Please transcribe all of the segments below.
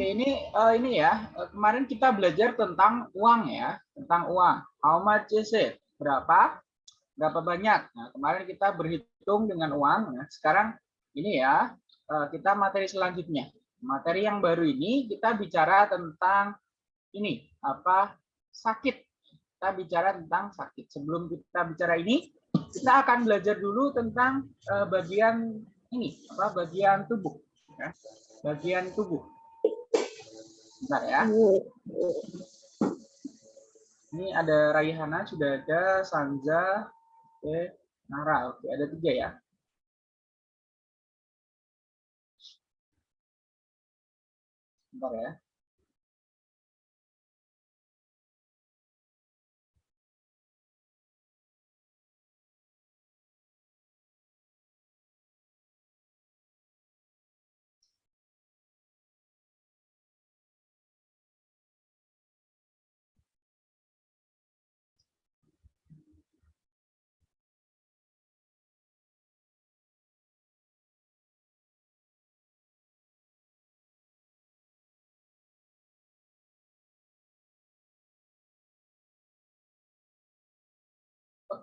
Oke, ini uh, ini ya. Kemarin kita belajar tentang uang ya, tentang uang. How much is it? Berapa? Berapa banyak? Nah, kemarin kita berhitung dengan uang. Nah, sekarang ini ya, uh, kita materi selanjutnya. Materi yang baru ini kita bicara tentang ini apa? Sakit. Kita bicara tentang sakit. Sebelum kita bicara ini, kita akan belajar dulu tentang uh, bagian ini, apa? Bagian tubuh. Ya. Bagian tubuh Bentar ya. Ini ada Raihana, sudah ada Sanja, oke, Nara, oke, ada tiga ya. Bentar ya.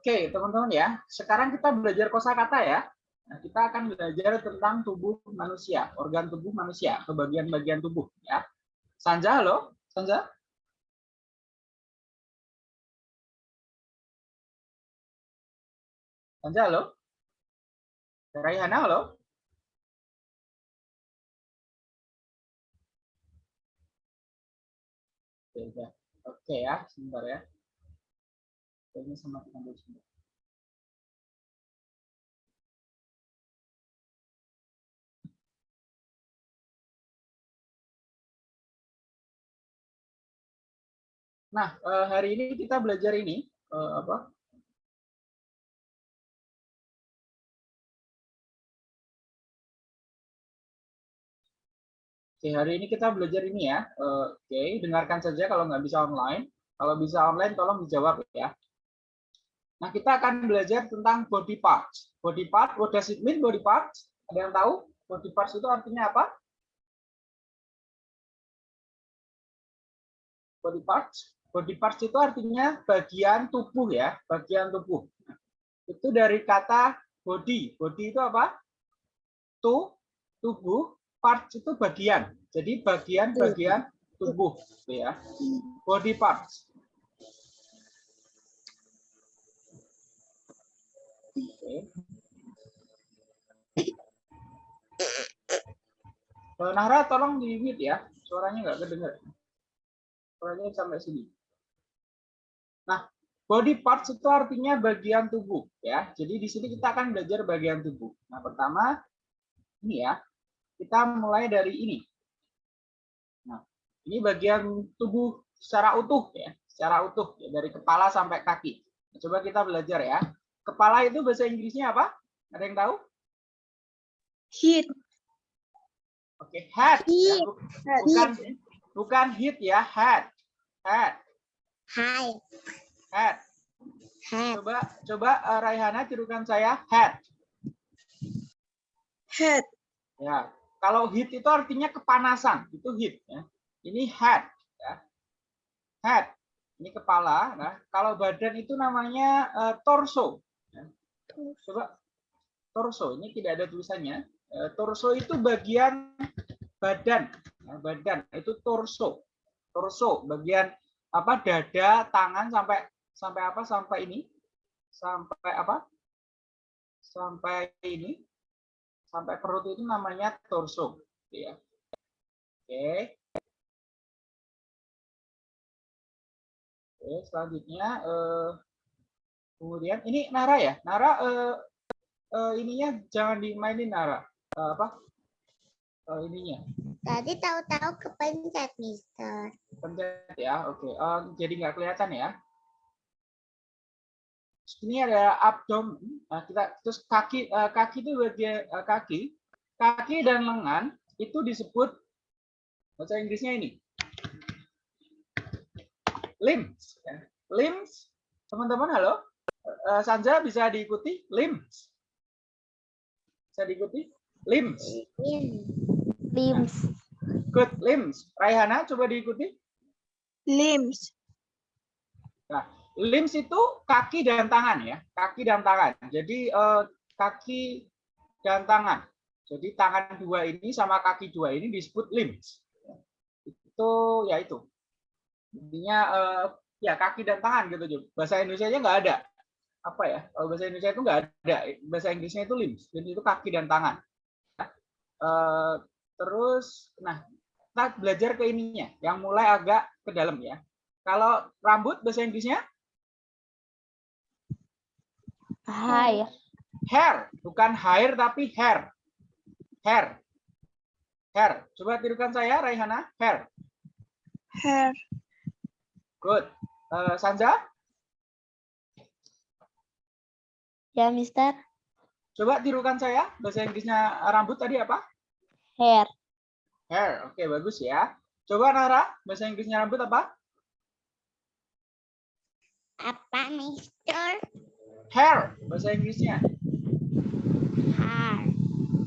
Oke, teman-teman ya. Sekarang kita belajar kosakata ya. Nah, kita akan belajar tentang tubuh manusia, organ tubuh manusia, atau bagian-bagian tubuh ya. Sanja, halo? Sanja? Sanja, halo? Raihana, halo? Oke, Oke ya, sebentar ya ini sama kita dulu Nah, eh, hari ini kita belajar ini eh, apa? Oke, hari ini kita belajar ini ya. Eh, oke, dengarkan saja kalau nggak bisa online. Kalau bisa online, tolong dijawab ya. Nah, kita akan belajar tentang body parts. Body part, what does it mean body parts? Ada yang tahu? Body parts itu artinya apa? Body parts. Body parts itu artinya bagian tubuh ya, bagian tubuh. Itu dari kata body. Body itu apa? Tu, tubuh, parts itu bagian. Jadi bagian-bagian tubuh ya. Body parts. Oke. Nahra tolong di mute ya, suaranya nggak kedengar. Suaranya sampai sini. Nah, body parts itu artinya bagian tubuh ya. Jadi di sini kita akan belajar bagian tubuh. Nah, pertama ini ya. Kita mulai dari ini. Nah, ini bagian tubuh secara utuh ya, secara utuh ya, dari kepala sampai kaki. Nah, coba kita belajar ya. Kepala itu bahasa Inggrisnya apa? Ada yang tahu? Head. Oke, okay, head. Ya, bukan bukan head ya, head. Head. Hai. Head. Head. Coba coba uh, Raihana tirukan saya head. Head. Ya. Kalau heat itu artinya kepanasan, itu heat ya. Ini head ya. Head. Ini kepala. Nah, kalau badan itu namanya uh, torso. Coba torso, ini tidak ada tulisannya. Eh, torso itu bagian badan, nah, badan itu torso. Torso bagian apa dada, tangan sampai sampai apa? Sampai ini. Sampai apa? Sampai ini. Sampai perut itu namanya torso, ya. Oke. Oke, selanjutnya eh, Kemudian ini Nara ya, Nara uh, uh, ininya jangan dimainin Nara. Uh, apa? Uh, ininya. Tadi tahu-tahu kepencet, Mister. Pencet ya, oke. Okay. Uh, jadi nggak kelihatan ya. Ini ada abdomen. Nah, kita terus kaki uh, kaki itu bagian uh, kaki, kaki dan lengan itu disebut bahasa Inggrisnya ini limbs. Ya. Limbs, teman-teman halo. Uh, Sanja bisa diikuti? Limbs. Bisa diikuti? Limbs. Limbs. Good. Limbs. Raihana, coba diikuti. Limbs. Limbs itu kaki dan tangan ya, kaki dan tangan. Jadi eh, kaki dan tangan. Jadi tangan dua ini sama kaki dua ini disebut limbs. Itu ya itu. Intinya eh, ya kaki dan tangan gitu. Bahasa Indonesia nya nggak ada. Apa ya? Kalau bahasa Indonesia itu nggak ada. Bahasa Inggrisnya itu limbs. Jadi itu kaki dan tangan. Eh, terus, nah kita belajar ke ininya, yang mulai agak ke dalam ya. Kalau rambut bahasa Inggrisnya Hair. hair, bukan hair tapi hair. Hair. Hair. Coba tirukan saya, Raihana. Hair. Hair. Good. Eh, Sanja, Ya, Mister. coba tirukan saya. Bahasa Inggrisnya rambut tadi apa? Hair. Hair. Oke, bagus ya. Coba Nara, bahasa Inggrisnya rambut apa? Apa, Mister? Hair. Bahasa Inggrisnya. Hair.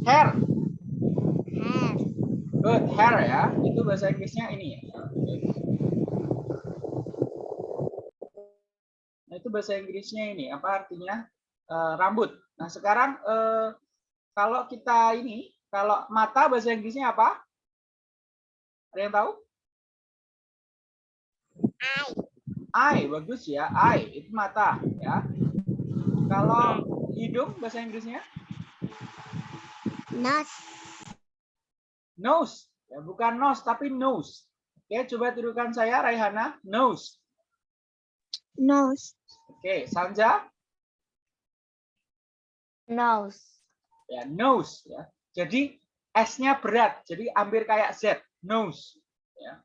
Hair. Hair. Good. Hair ya. Itu bahasa Inggrisnya ini ya. Nah, itu bahasa Inggrisnya ini. Apa artinya? Eh, rambut. Nah, sekarang eh, kalau kita ini, kalau mata bahasa Inggrisnya apa? Ada yang tahu? Eye. Eye, bagus ya. Eye, itu mata ya. Kalau hidung bahasa Inggrisnya Nose. nose. Ya, bukan nose tapi nose. Oke, coba tirukan saya Raihana, nose. Nose. Oke, Sanja, Nose. ya nose ya. Jadi S-nya berat, jadi hampir kayak Z, nose. Ya.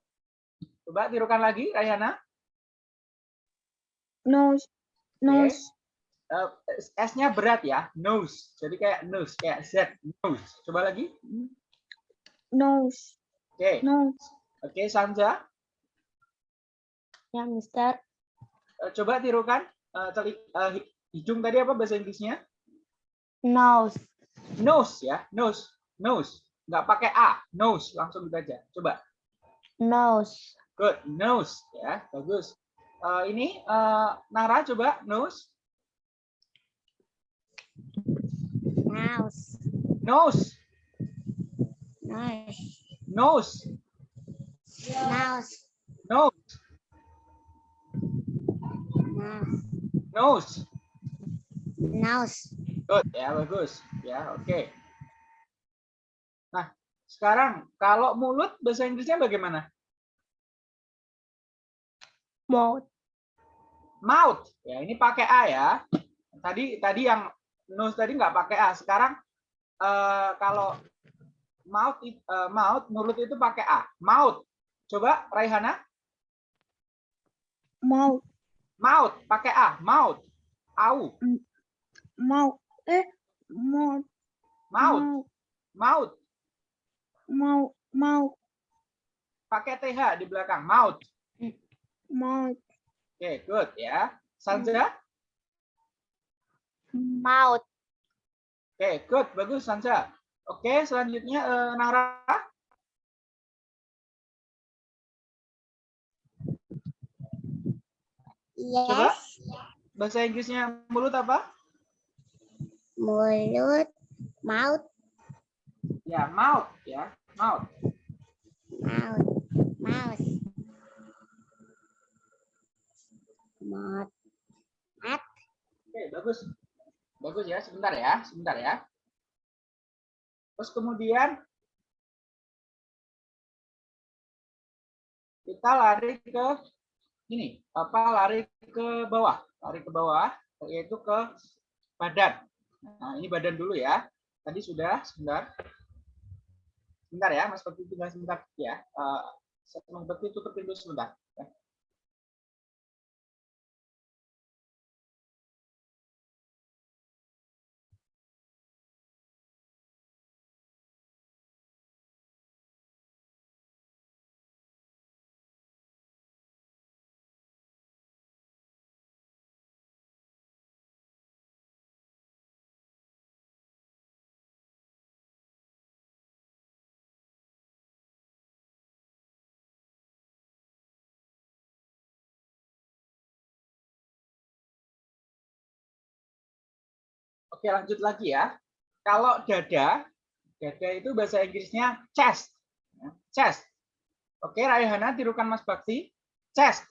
Coba tirukan lagi Raihana. Nose. Nose. Eh, S-nya berat ya, nose. Jadi kayak nose, kayak Z, nose. Coba lagi. Nose. Oke, Nose. oke Sanja. Ya, Mister. Eh, Coba tirukan eh, teli- hi- hidung tadi apa bahasa Inggrisnya? Nose. Nose ya, nose, nose. Nggak pakai A, nose langsung aja. Coba. Nose. Good, nose ya, bagus. Eh, ini eh, Nara coba nose, Nose. nose, Nose. nose, Nose. nose, Nose. nose. Nose. Good ya, bagus. Ya, oke. Nah, sekarang kalau mulut bahasa Inggrisnya bagaimana? Mouth. Mouth. Ya, ini pakai A ya. Tadi tadi yang nose tadi nggak pakai A. Sekarang eh, kalau mouth eh, mouth mulut itu pakai A. Mouth. Coba Raihana, Mouth. mouth pakai A. Mouth. Au. Mouth. Eh. Mouth. Mouth. Mouth. Mouth. Mouth. Pakai TH di belakang. Mouth. Mouth. Oke, good ya. Sanja. Mouth. Oke, good. Bagus Sanja. Oke, selanjutnya eh, Nara. Coba. Yes. Bahasa Inggrisnya mulut apa? Mulut. Mouth. Ya, mouth ya. Mouth. Mouth. Mouse. Mouth. Oke, bagus. Bagus ya, sebentar ya, sebentar ya. Terus kemudian kita lari ke ini, apa lari ke bawah, lari ke bawah yaitu ke badan. Nah, ini badan dulu ya. Tadi sudah, sebentar. Sebentar ya, Mas Bekti tinggal sebentar ya. Eh, Mas Bekti tutup pintu sebentar. Oke, lanjut lagi ya. Kalau dada, dada itu bahasa Inggrisnya chest. Ya, Chest. Oke, Raihana tirukan Mas Bakti. Chest.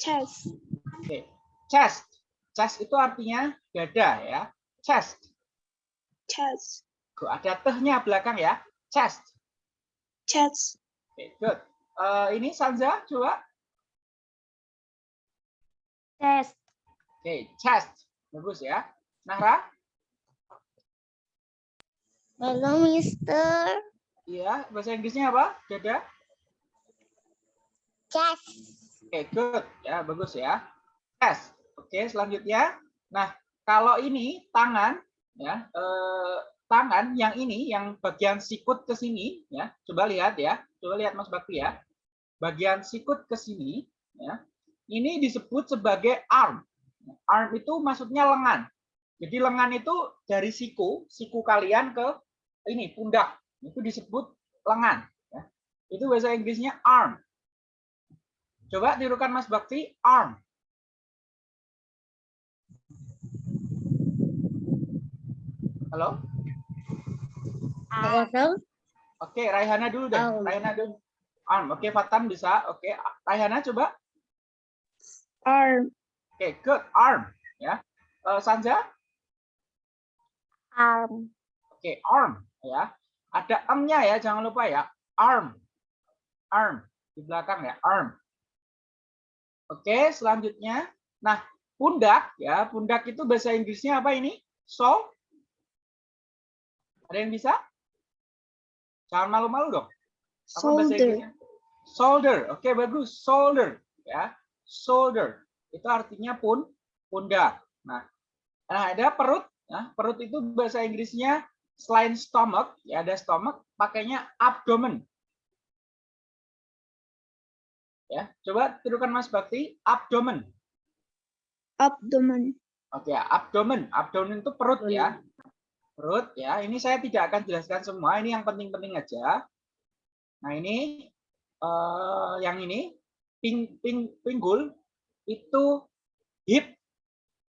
Chest. Oke, chest. Chest itu artinya dada ya. Chest. Chest. Tuh, ada tehnya belakang ya. Chest. Chest. Oke, good. Eh, ini Sanza, coba. Chest. Oke, chest. Bagus ya. Nahra? Hello, Mister. Iya, bahasa Inggrisnya apa? Dada? Chest. Oke, good. Ya, bagus ya. Chest. Oke, selanjutnya. Nah, kalau ini tangan, ya, eh, tangan yang ini, yang bagian sikut ke sini, ya, coba lihat ya, coba lihat Mas Bakti ya, bagian sikut ke sini, ya, ini disebut sebagai arm. Arm itu maksudnya lengan. Jadi lengan itu dari siku, siku kalian ke ini pundak, itu disebut lengan. ya. Itu bahasa Inggrisnya arm. Coba tirukan Mas Bakti, arm. Halo? Arm. Oke, Raihana dulu deh. Arm. Raihana dulu. Arm. Oke, Fatan bisa. Oke, Raihana coba. Arm. Oke, good. Arm. Ya. Eh, Sanja? Arm. Oke, arm. Ya. Ada M-nya ya, jangan lupa ya. Arm. Arm. Di belakang ya, arm. Oke, selanjutnya. Nah, pundak ya. Pundak itu bahasa Inggrisnya apa ini? So? Ada yang bisa? Jangan malu-malu dong. Apa Shoulder. Shoulder. Oke, bagus. Shoulder. Ya. Shoulder. Itu artinya pun pundak. Nah, nah ada perut. Nah, perut itu bahasa Inggrisnya selain stomach, ya ada stomach, pakainya abdomen. Ya, coba tirukan Mas Bakti, abdomen. Abdomen. Oke, ya, abdomen. Abdomen itu perut ya. Perut ya. Ini saya tidak akan jelaskan semua, ini yang penting-penting aja. Nah, ini eh, yang ini ping, ping, pinggul itu hip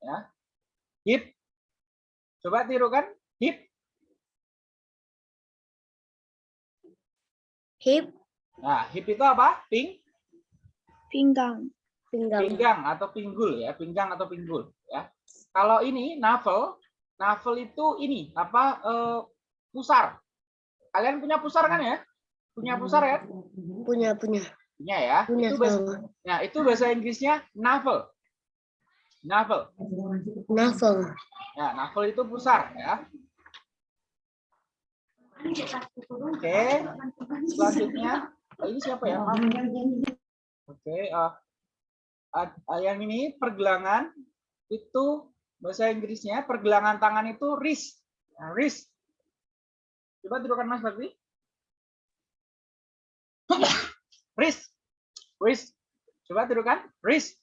ya. Hip. Coba tirukan hip. Hip. Nah, hip itu apa? Ping, Pinggang. Pinggang. pinggang atau pinggul ya, pinggang atau pinggul ya. Kalau ini navel, navel itu ini apa? eh, pusar. Kalian punya pusar kan ya? Punya pusar ya? Punya, punya. Punya ya. Punya itu bahasa, sama. nah, itu bahasa Inggrisnya navel. Navel. Navel. Ya, navel itu pusar ya. Oke. Selanjutnya, oh, ini siapa ya? Oke, eh, yang ini pergelangan itu bahasa Inggrisnya pergelangan tangan itu wrist. Nah, wrist. Coba tirukan Mas Bakti. wrist. Wrist. Coba tirukan wrist.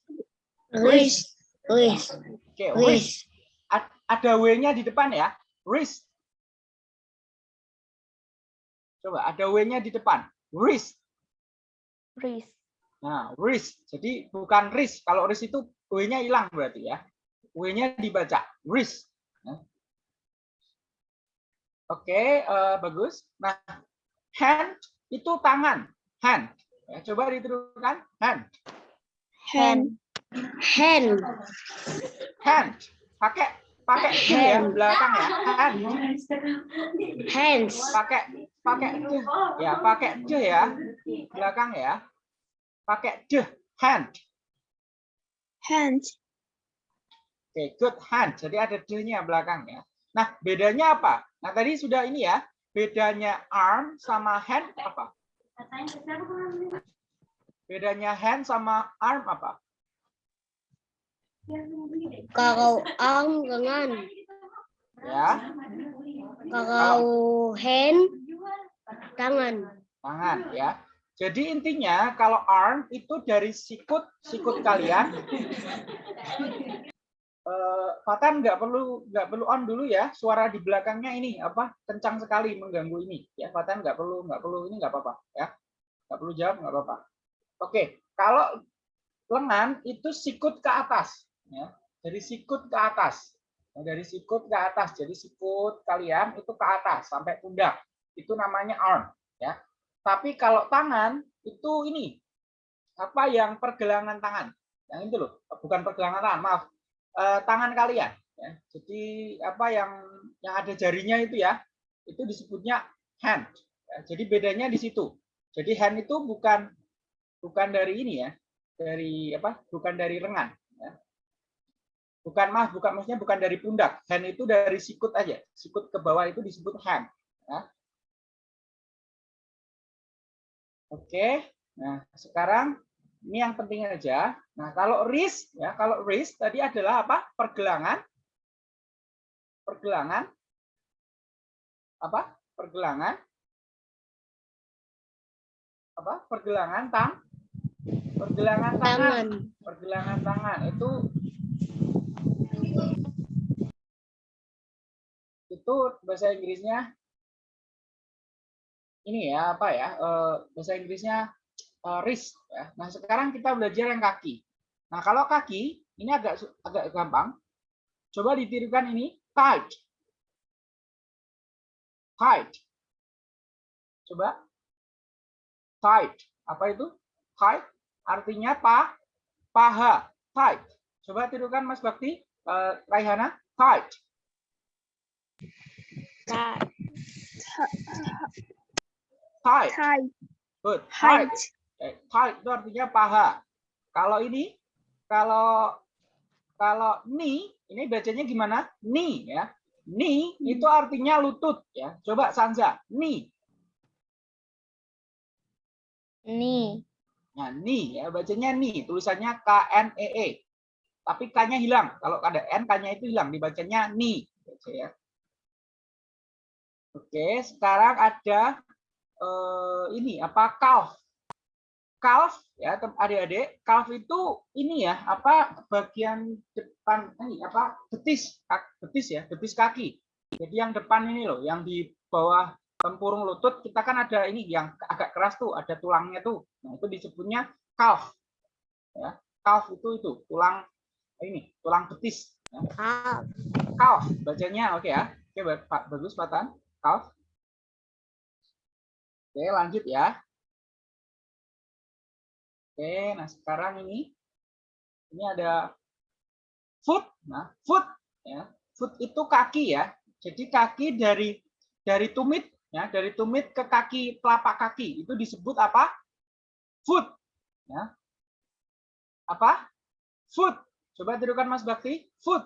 Wrist. Wrist. Oke. Ad- Ada W-nya di depan ya. Wrist. Coba ada W-nya di depan. Wrist. Wrist. Nah, wrist. Jadi bukan wrist. Kalau wrist itu W-nya hilang berarti ya. W-nya dibaca. Wrist. Nah. Oke, eh, bagus. Nah, hand itu tangan. Hand. Ya, coba ditirukan. Hand. Hand. Hand. Hand. Pakai pakai ya belakang ya. Hand. Hands. Pakai pakai D. Ya, pakai D ya. Belakang ya. Pakai D. Hand. Hand. Oke, good hand. Jadi ada D-nya belakang ya. Nah, bedanya apa? Nah, tadi sudah ini ya. Bedanya arm sama hand apa? Bedanya hand sama arm apa? Kalau arm lengan. Ya, Kalau hand tangan. tangan ya. Jadi intinya kalau arm itu dari sikut sikut kalian. Eh, Fatan nggak perlu nggak perlu on dulu ya. Suara di belakangnya ini apa kencang sekali mengganggu ini. Ya Fatan nggak perlu nggak perlu ini nggak apa-apa ya. Nggak perlu jawab nggak apa-apa. Oke, kalau lengan itu sikut ke atas ya. Dari sikut ke atas. Nah, dari sikut ke atas. Jadi sikut kalian itu ke atas sampai pundak. Itu namanya arm, ya. Tapi kalau tangan itu ini apa yang pergelangan tangan. Yang itu loh, bukan pergelangan tangan, maaf. Eh, tangan kalian ya. Jadi apa yang yang ada jarinya itu ya, itu disebutnya hand. Ya, jadi bedanya di situ. Jadi hand itu bukan bukan dari ini ya, dari apa? Bukan dari lengan. Bukan mah, bukan maksudnya bukan dari pundak. Hand itu dari sikut aja. Sikut ke bawah itu disebut hand. Ya. Oke. Nah sekarang ini yang penting aja. Nah kalau wrist ya, kalau wrist tadi adalah apa? Pergelangan. Pergelangan. Apa? Pergelangan. Apa? Pergelangan tang. Pergelangan tangan Tangan. pergelangan tangan itu itu bahasa Inggrisnya ini ya apa ya eh, bahasa Inggrisnya eh, wrist ya. Nah sekarang kita belajar yang kaki. Nah kalau kaki ini agak agak gampang. Coba ditirukan ini tight, tight. Coba tight. Apa itu? Tight artinya pa, paha, tight. Coba tirukan Mas Bakti, eh, Raihana, tight. Tight. Tight. Tight. Good. Tight. Eh, tight itu artinya paha. Kalau ini, kalau kalau knee, ini bacanya gimana? Knee ya. Knee itu artinya lutut ya. Coba Sanza, knee. Nih. Nah, knee ya, bacanya knee, tulisannya K N E E. Tapi K-nya hilang. Kalau ada N, K-nya itu hilang, dibacanya knee. Baca ya. Oke, sekarang ada eh, ini apa calf. Calf ya, adik-adik, calf itu ini ya, apa bagian depan ini apa betis, betis ya, betis kaki. Jadi yang depan ini loh, yang di bawah tempurung lutut kita kan ada ini yang agak keras tuh, ada tulangnya tuh. Nah, itu disebutnya calf. Ya, calf itu itu tulang ini, tulang betis. Ya. Calf. Calf bacanya oke ya. Oke, bagus Patan. Calf. Oke, lanjut ya. Oke, nah sekarang ini ini ada foot. Nah, foot ya. Foot itu kaki ya. Jadi kaki dari dari tumit ya, dari tumit ke kaki telapak kaki itu disebut apa? Foot. Ya. Apa? Foot. Coba tirukan Mas Bakti. Foot.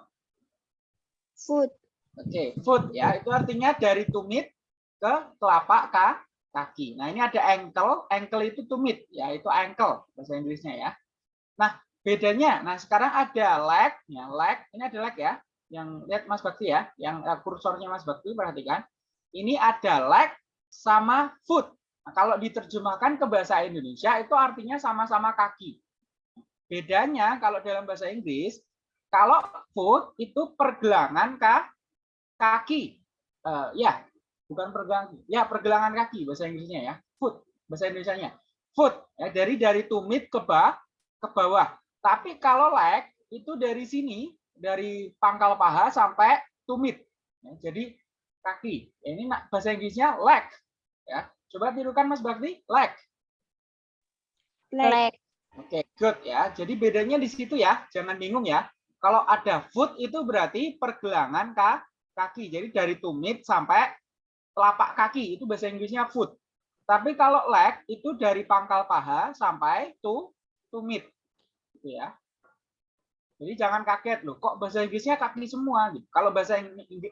Foot. Oke, foot ya, itu artinya dari tumit ke telapak ka- kaki. Nah, ini ada ankle, ankle itu tumit, ya, itu ankle bahasa Inggrisnya ya. Nah, bedanya, nah sekarang ada leg, ya, leg, ini ada leg ya, yang lihat Mas Bakti ya, yang eh, kursornya Mas Bakti perhatikan. Ini ada leg sama foot. Nah, kalau diterjemahkan ke bahasa Indonesia itu artinya sama-sama kaki. Bedanya kalau dalam bahasa Inggris, kalau foot itu pergelangan ka kaki. Eh, ya, bukan pergelangan. Ya, pergelangan kaki bahasa Inggrisnya ya. Foot bahasa Indonesianya. Foot ya dari dari tumit ke bawah ke bawah. Tapi kalau leg itu dari sini dari pangkal paha sampai tumit. Ya, jadi kaki. Ya, ini bahasa Inggrisnya leg. Ya, coba tirukan Mas Bakti, leg. Leg. Oke, good ya. Jadi bedanya di situ ya, jangan bingung ya. Kalau ada foot itu berarti pergelangan ka- kaki. Jadi dari tumit sampai telapak kaki itu bahasa Inggrisnya foot. Tapi kalau leg itu dari pangkal paha sampai tu tumit. Gitu ya. Jadi jangan kaget loh, kok bahasa Inggrisnya kaki semua gitu. Kalau bahasa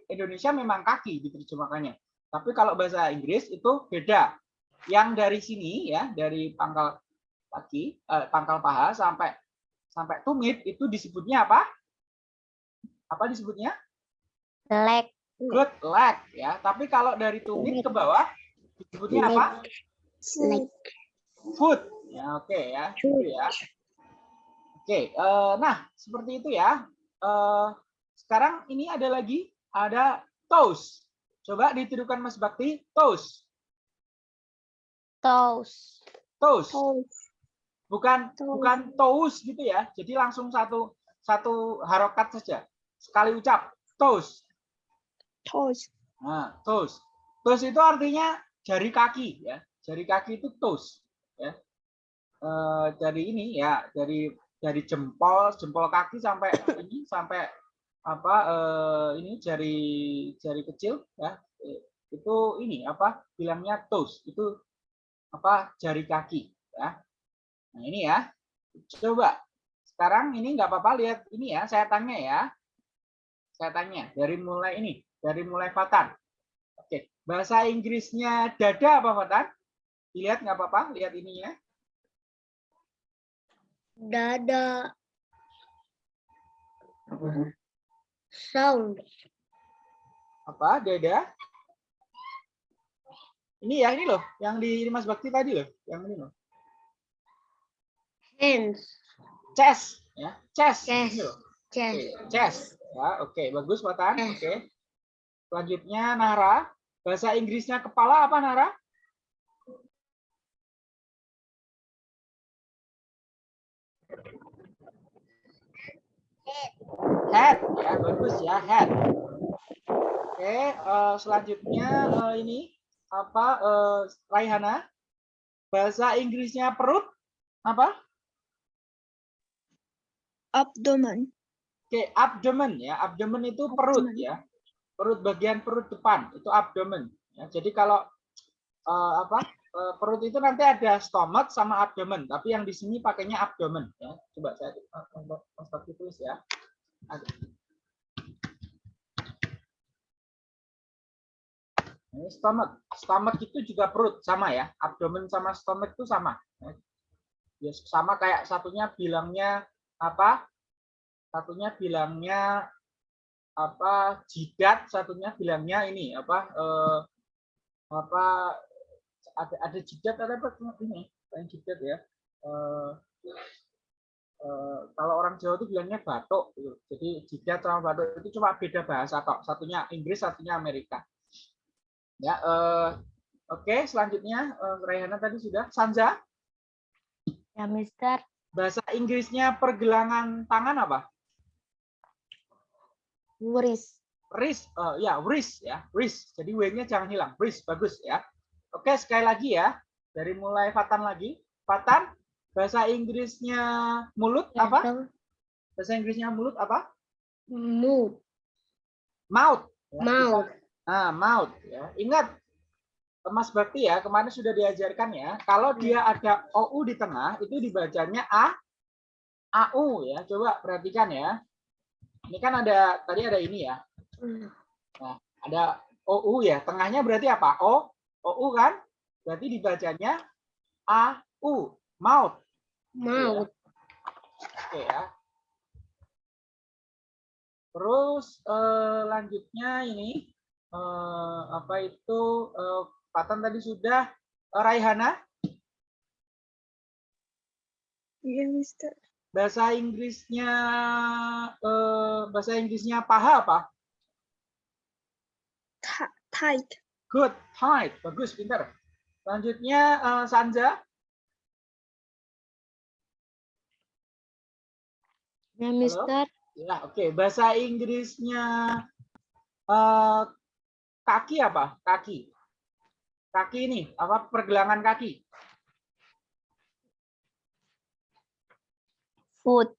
Indonesia memang kaki diterjemahkannya. Tapi kalau bahasa Inggris itu beda. Yang dari sini ya, dari pangkal kaki, eh, pangkal paha sampai sampai tumit itu disebutnya apa? Apa disebutnya? Leg. Good leg ya. Tapi kalau dari tumit ke bawah disebutnya apa? Leg. Foot. Ya oke ya. Itu ya. Oke, eh, nah seperti itu ya. Eh, sekarang ini ada lagi ada toes. Coba ditirukan Mas Bakti, toes. Toes. Toes. Toes. bukan Toes. bukan toes gitu ya. Jadi langsung satu satu harokat saja. Sekali ucap toes. Toes. Nah, toes. Toes itu artinya jari kaki ya. Jari kaki itu toes ya. Eh, dari ini ya, dari dari jempol, jempol kaki sampai ini sampai apa eh, ini jari jari kecil ya. Eh, Itu ini apa? Bilangnya toes. Itu apa? Jari kaki ya. Nah, ini ya. Coba sekarang ini nggak apa-apa lihat ini ya, saya tanya ya. Saya tanya dari mulai ini, dari mulai Fatan. Oke, bahasa Inggrisnya dada apa Fatan? Dilihat nggak apa-apa, lihat ininya. Dada. Sound. Apa? Dada? Ini ya, ini loh, yang di Mas Bakti tadi loh, yang ini loh. Hands. Chest, ya, chest. Chest. Chest. Oke, chest. Ya, oke, bagus Fatan. Oke. Selanjutnya Nara. Bahasa Inggrisnya kepala apa Nara? Head, ya bagus ya head. Oke, eh, selanjutnya eh, ini apa? eh, Raihana. Bahasa Inggrisnya perut apa? Abdomen. Oke, abdomen ya. Abdomen itu perut Abdomen. ya. Perut bagian perut depan itu abdomen. Ya, jadi kalau eh, apa? eh, perut itu nanti ada stomach sama abdomen, tapi yang di sini pakainya abdomen ya. Coba saya Bakti tulis ya. Ini stomach. Stomach itu juga perut sama ya. Abdomen sama stomach itu sama. Ya, sama kayak satunya bilangnya apa? Satunya bilangnya apa? Jidat, satunya bilangnya ini apa? Eh, apa? Ada ada jidat ada apa ini? Yang jidat ya. Eh, eh, kalau orang Jawa itu bilangnya batuk. gitu. Jadi jidat sama batuk itu cuma beda bahasa kok. Satunya Inggris, satunya Amerika. Ya, eh, oke, selanjutnya eh, Raihana tadi sudah. Sanja, Ya, Mister. bahasa Inggrisnya pergelangan tangan apa? Wrist. Wrist, eh, ya wrist ya, wrist. Jadi W-nya jangan hilang, wrist bagus ya. Oke, sekali lagi ya, dari mulai Fatan lagi. Fatan, bahasa Inggrisnya mulut Ya, apa? Bahasa Inggrisnya mulut apa? Mood. Mouth. ya. Mouth. Nah, mouth ya. Ingat Mas Bakti ya, kemarin sudah diajarkan ya, kalau dia ada OU di tengah itu dibacanya A AU ya. Coba perhatikan ya. Ini kan ada tadi ada ini ya. Ada OU ya. Tengahnya berarti apa? O OU kan? Berarti dibacanya AU, mouth. Mouth. Oke ya. Terus eh, lanjutnya ini eh, apa itu eh, Patan tadi sudah Eh, Raihana Iya, Mister. Bahasa Inggrisnya eh, bahasa Inggrisnya paha apa? Tight. Good, tight, bagus, pintar. Selanjutnya eh, Sanja Ya, Mister. Ya, oke. Bahasa Inggrisnya eh, kaki apa? Kaki. Kaki ini apa? Pergelangan kaki. Foot.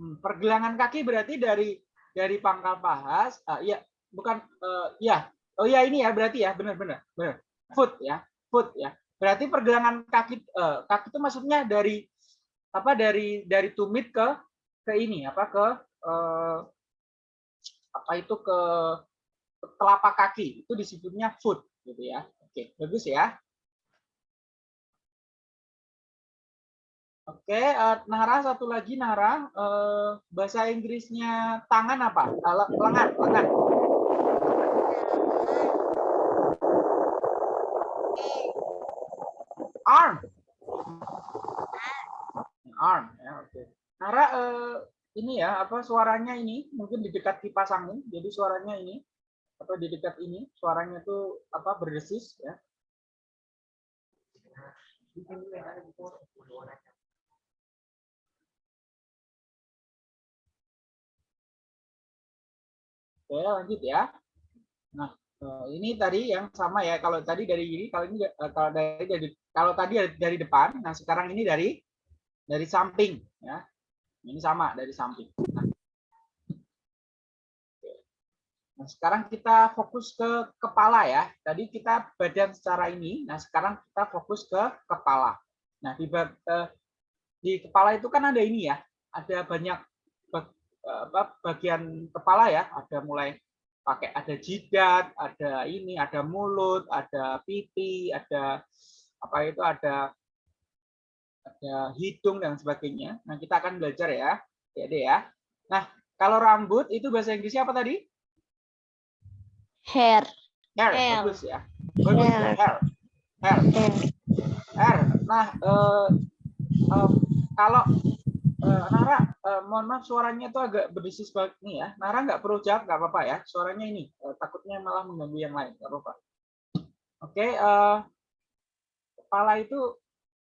Hmm, pergelangan kaki berarti dari dari pangkal paha. ah, iya, bukan eh, ya. Oh ya ini ya berarti ya, benar-benar. Benar. Foot ya, foot ya. Berarti pergelangan kaki eh, kaki itu maksudnya dari apa? Dari dari tumit ke ke ini apa ke eh, apa itu ke telapak kaki itu disebutnya foot gitu ya. Oke, bagus ya. Oke, eh, Nara satu lagi Nara eh, bahasa Inggrisnya tangan apa? Eh, le- lengan, lengan. Arm. Arm ya, oke. Nara eh, ini ya apa suaranya ini mungkin di dekat kipas angin, jadi suaranya ini atau di dekat ini suaranya tuh apa berdesis ya. Oke, lanjut ya. Nah, eh, ini tadi yang sama ya. Kalau tadi dari ini, kalau ini eh, kalau dari, dari kalau tadi dari depan, nah sekarang ini dari dari samping ya. Ini sama dari samping. Nah, Nah, sekarang kita fokus ke kepala ya. Tadi kita badan secara ini. Nah, sekarang kita fokus ke kepala. Nah, di, eh, di kepala itu kan ada ini ya. Ada banyak bagian kepala ya. Ada mulai pakai ada jidat, ada ini, ada mulut, ada pipi, ada apa itu ada ada hidung dan sebagainya. Nah, kita akan belajar ya. Jadi ya. Nah, kalau rambut itu bahasa Inggrisnya apa tadi? Hair. Hair, Hair. bagus ya. Bagus ya, Hair. hair. Hair. Hair. hair. Nah, eh, eh, kalau eh, Nara, eh, mohon maaf suaranya tuh agak berisi sebagai ini ya. Nara nggak perlu jawab, nggak apa-apa ya. Suaranya ini, eh, takutnya malah mengganggu yang lain, nggak apa-apa. Oke, eh, kepala itu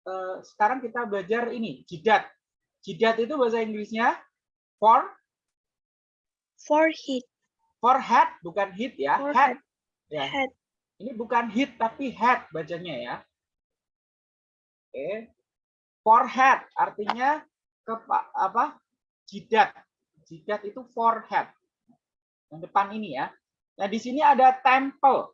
eh, sekarang kita belajar ini, jidat. Jidat itu bahasa Inggrisnya for Forehead. forehead, bukan head ya, head. Forehead. Ya. Head. Ini bukan hit tapi head bacanya ya. Oke. Forehead artinya kepa, apa? Jidat. Jidat itu forehead. Yang depan ini ya. Nah, di sini ada temple.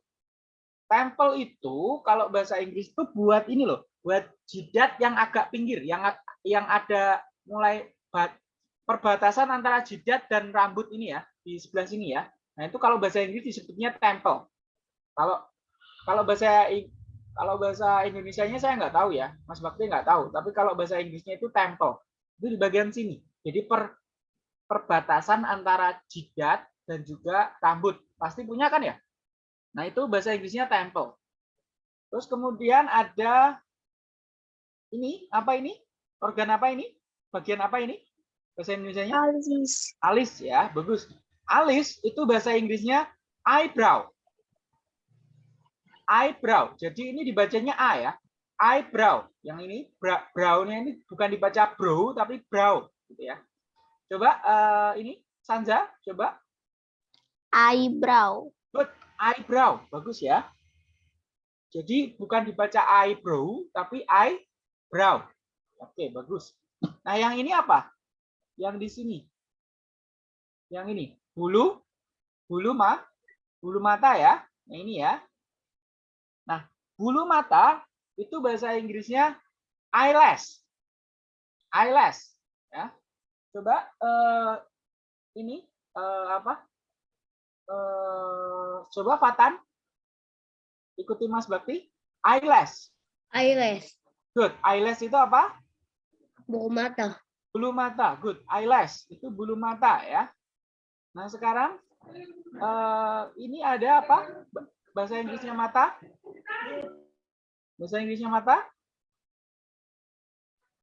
Temple itu kalau bahasa Inggris itu buat ini loh, buat jidat yang agak pinggir, yang yang ada mulai bat- perbatasan antara jidat dan rambut ini ya, di sebelah sini ya. Nah, itu kalau bahasa Inggris disebutnya temple. Kalau kalau bahasa kalau bahasa Indonesianya saya nggak tahu ya, Mas Bakti nggak tahu. Tapi kalau bahasa Inggrisnya itu temple, itu di bagian sini. Jadi per perbatasan antara jidat dan juga rambut. Pasti punya kan ya? Nah itu bahasa Inggrisnya temple. Terus kemudian ada ini apa ini? Organ apa ini? Bagian apa ini? Bahasa Indonesianya? Alis. Alis ya, bagus. Alis itu bahasa Inggrisnya eyebrow. Eyebrow. Jadi ini dibacanya A ya. Eyebrow. Yang ini brow-nya ini bukan dibaca bro tapi brow gitu ya. Coba eh, ini Sanza, coba Eyebrow. eyebrow. Bagus ya. Jadi bukan dibaca eyebrow tapi eyebrow. Oke, bagus. Nah, yang ini apa? Yang di sini. Yang ini, bulu bulu ma bulu mata ya. Nah, ini ya. Nah, bulu mata itu bahasa Inggrisnya eyelash. Eyelash ya. Coba eh, ini eh, apa? Eh, coba Fatan ikuti Mas Bakti. Eyelash. Eyelash. Good. Eyelash itu apa? Bulu mata. Bulu mata. Good. Eyelash itu bulu mata ya. Nah, sekarang eh, ini ada apa? Ba- Bahasa Inggrisnya mata? Bahasa Inggrisnya mata?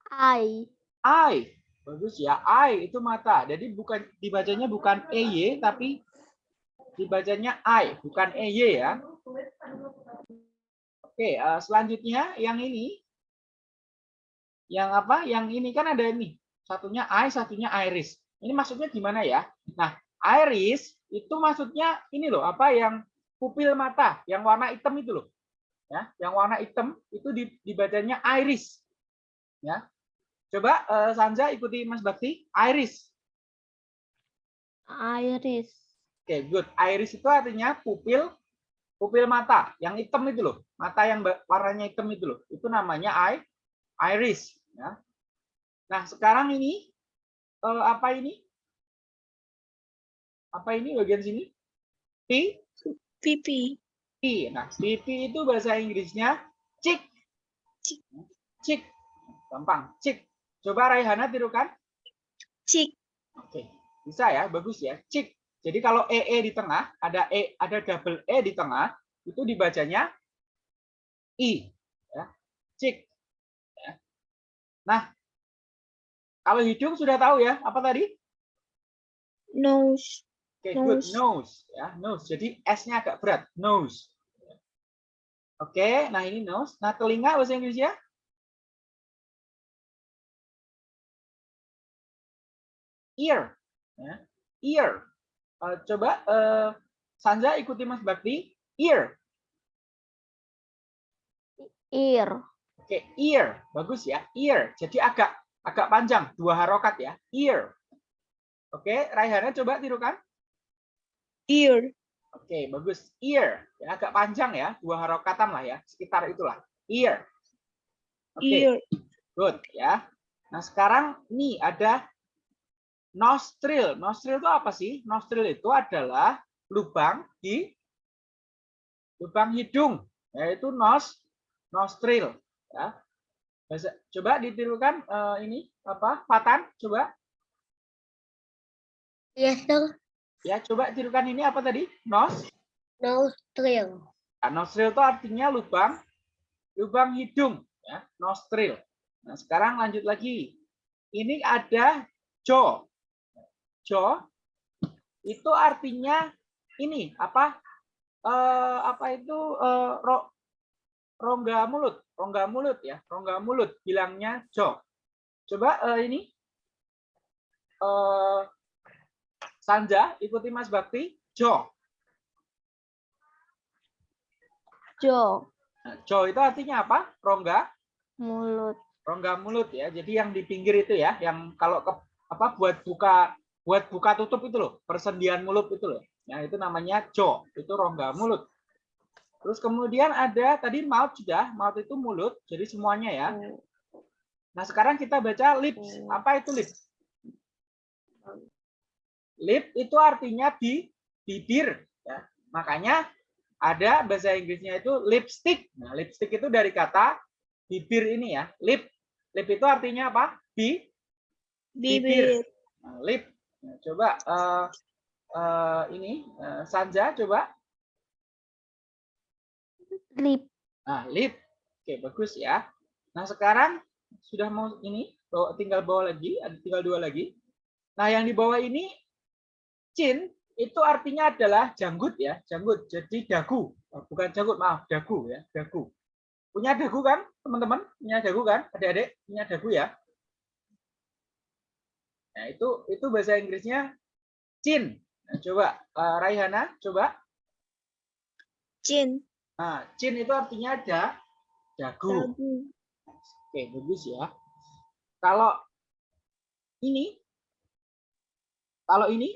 Eye. Eye. Bagus ya. Eye itu mata. Jadi bukan dibacanya bukan EY tapi dibacanya eye, bukan EY ya. Oke, eh, selanjutnya yang ini. Yang apa? Yang ini kan ada ini. Satunya eye, satunya iris. Ini maksudnya gimana ya? Nah, iris itu maksudnya ini loh, apa yang pupil mata, yang warna hitam itu loh. Ya, yang warna hitam itu di- dibacanya iris. Ya. Coba eh, Sanza ikuti Mas Bakti, iris. Iris. Oke, good. Iris itu artinya pupil pupil mata, yang hitam itu loh. Mata yang warnanya hitam itu loh. Itu namanya eye iris, ya. Nah, sekarang ini eh, apa ini? Apa ini bagian sini? Pipi. Nah, pipi itu bahasa Inggrisnya cheek. Cheek. Cheek. Gampang, cheek. Coba Raihana tirukan. Cheek. Oke, bisa ya, bagus ya. Cik. Jadi kalau EE di tengah, ada E, ada double E di tengah, itu dibacanya I. Ya. Cik. Ya. Nah, kalau hidung sudah tahu ya, apa tadi? Nose. Oke, good. Nose. Nose. Ya, nose. Jadi S-nya agak berat. Nose. Oke, nah ini nose. Nah, telinga bahasa Inggrisnya? Ear. Ya. Ear. Eh, coba eh, Sanja ikuti Mas Bakti. Ear. Ear. Oke, ear. Bagus ya. Ear. Jadi agak agak panjang, dua harokat ya. Ear. Oke, Raihana coba tirukan. Ear. Oke, bagus. Ear. Ya, agak panjang ya, dua harokatan lah ya, sekitar itulah. Ear. Oke, Ear. good ya. Nah, sekarang ini ada nostril. Nostril itu apa sih? Nostril itu adalah lubang di lubang hidung, yaitu nos nostril ya. Coba ditirukan eh, ini apa? Fatan, coba. Yes, sir. Ya, coba tirukan ini apa tadi? Nos. Nostril. Nah, nostril itu artinya lubang lubang hidung ya, nostril. Nah, sekarang lanjut lagi. Ini ada jaw. Jaw itu artinya ini apa? Eh, apa itu eh, ro- rongga mulut, rongga mulut ya, rongga mulut bilangnya jaw. Coba eh, ini eh Sanja ikuti Mas Bakti, jaw. Jaw. Nah, jaw itu artinya apa? Rongga Mulut. rongga mulut ya. Jadi yang di pinggir itu ya, yang kalau ke apa buat buka buat buka tutup itu loh, persendian mulut itu loh. Ya, itu namanya jaw, itu rongga mulut. Terus kemudian ada tadi mouth sudah, mouth itu mulut, jadi semuanya ya. Nah, sekarang kita baca lips. Apa itu lips? Lip itu artinya di bibir ya. Makanya ada bahasa Inggrisnya itu lipstick. Nah, lipstick itu dari kata bibir ini ya. Lip. Lip itu artinya apa? Bi Bibir. Nah, lip. Nah, coba eh, eh, ini eh, Sanja coba. Lip. Nah, lip. Oke, bagus ya. Nah, sekarang sudah mau ini tinggal bawa lagi, ada tinggal dua lagi. Nah, yang di bawah ini chin itu artinya adalah janggut ya, janggut. Jadi dagu, Oh, bukan janggut, maaf, dagu ya, dagu. Punya dagu kan, teman-teman? Punya dagu kan? Adik-adik punya dagu ya? Nah, itu itu bahasa Inggrisnya chin. Nah, coba eh, Raihana, coba. Chin. Nah, chin itu artinya ada dagu. Dagu. Oke, bagus ya. Kalau ini, kalau ini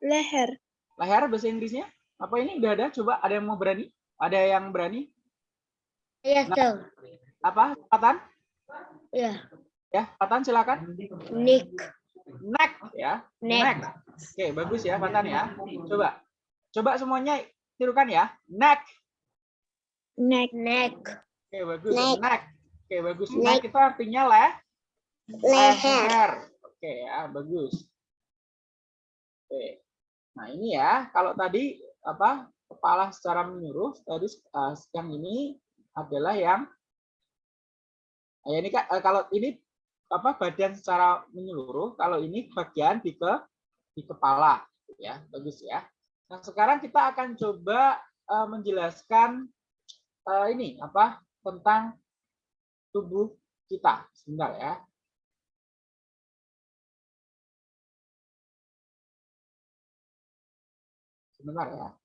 Leher. leher bahasa Inggrisnya apa ini udah ada? Coba ada yang mau berani? Ada yang berani? Yes, sir. Apa? Patan? Ya. Ya, Patan silakan. Nick. Neck ya. Neck. Oke, bagus ya Patan ya. Coba. Coba semuanya tirukan ya. Neck. Neck. Neck. Oke, bagus. Neck. Neck. Oke, bagus. Neck. Neck itu artinya leh Leher. leher. Oke ya, bagus. Oke. Nah, ini ya, kalau tadi apa? Kepala secara menyeluruh, tadi eh, yang ini adalah yang Nah, ini eh, kalau ini apa badan secara menyeluruh, kalau ini bagian di ke di kepala ya. Bagus ya. Nah, sekarang kita akan coba eh, menjelaskan eh, ini apa? tentang tubuh kita. Sebentar ya. Sebentar ya.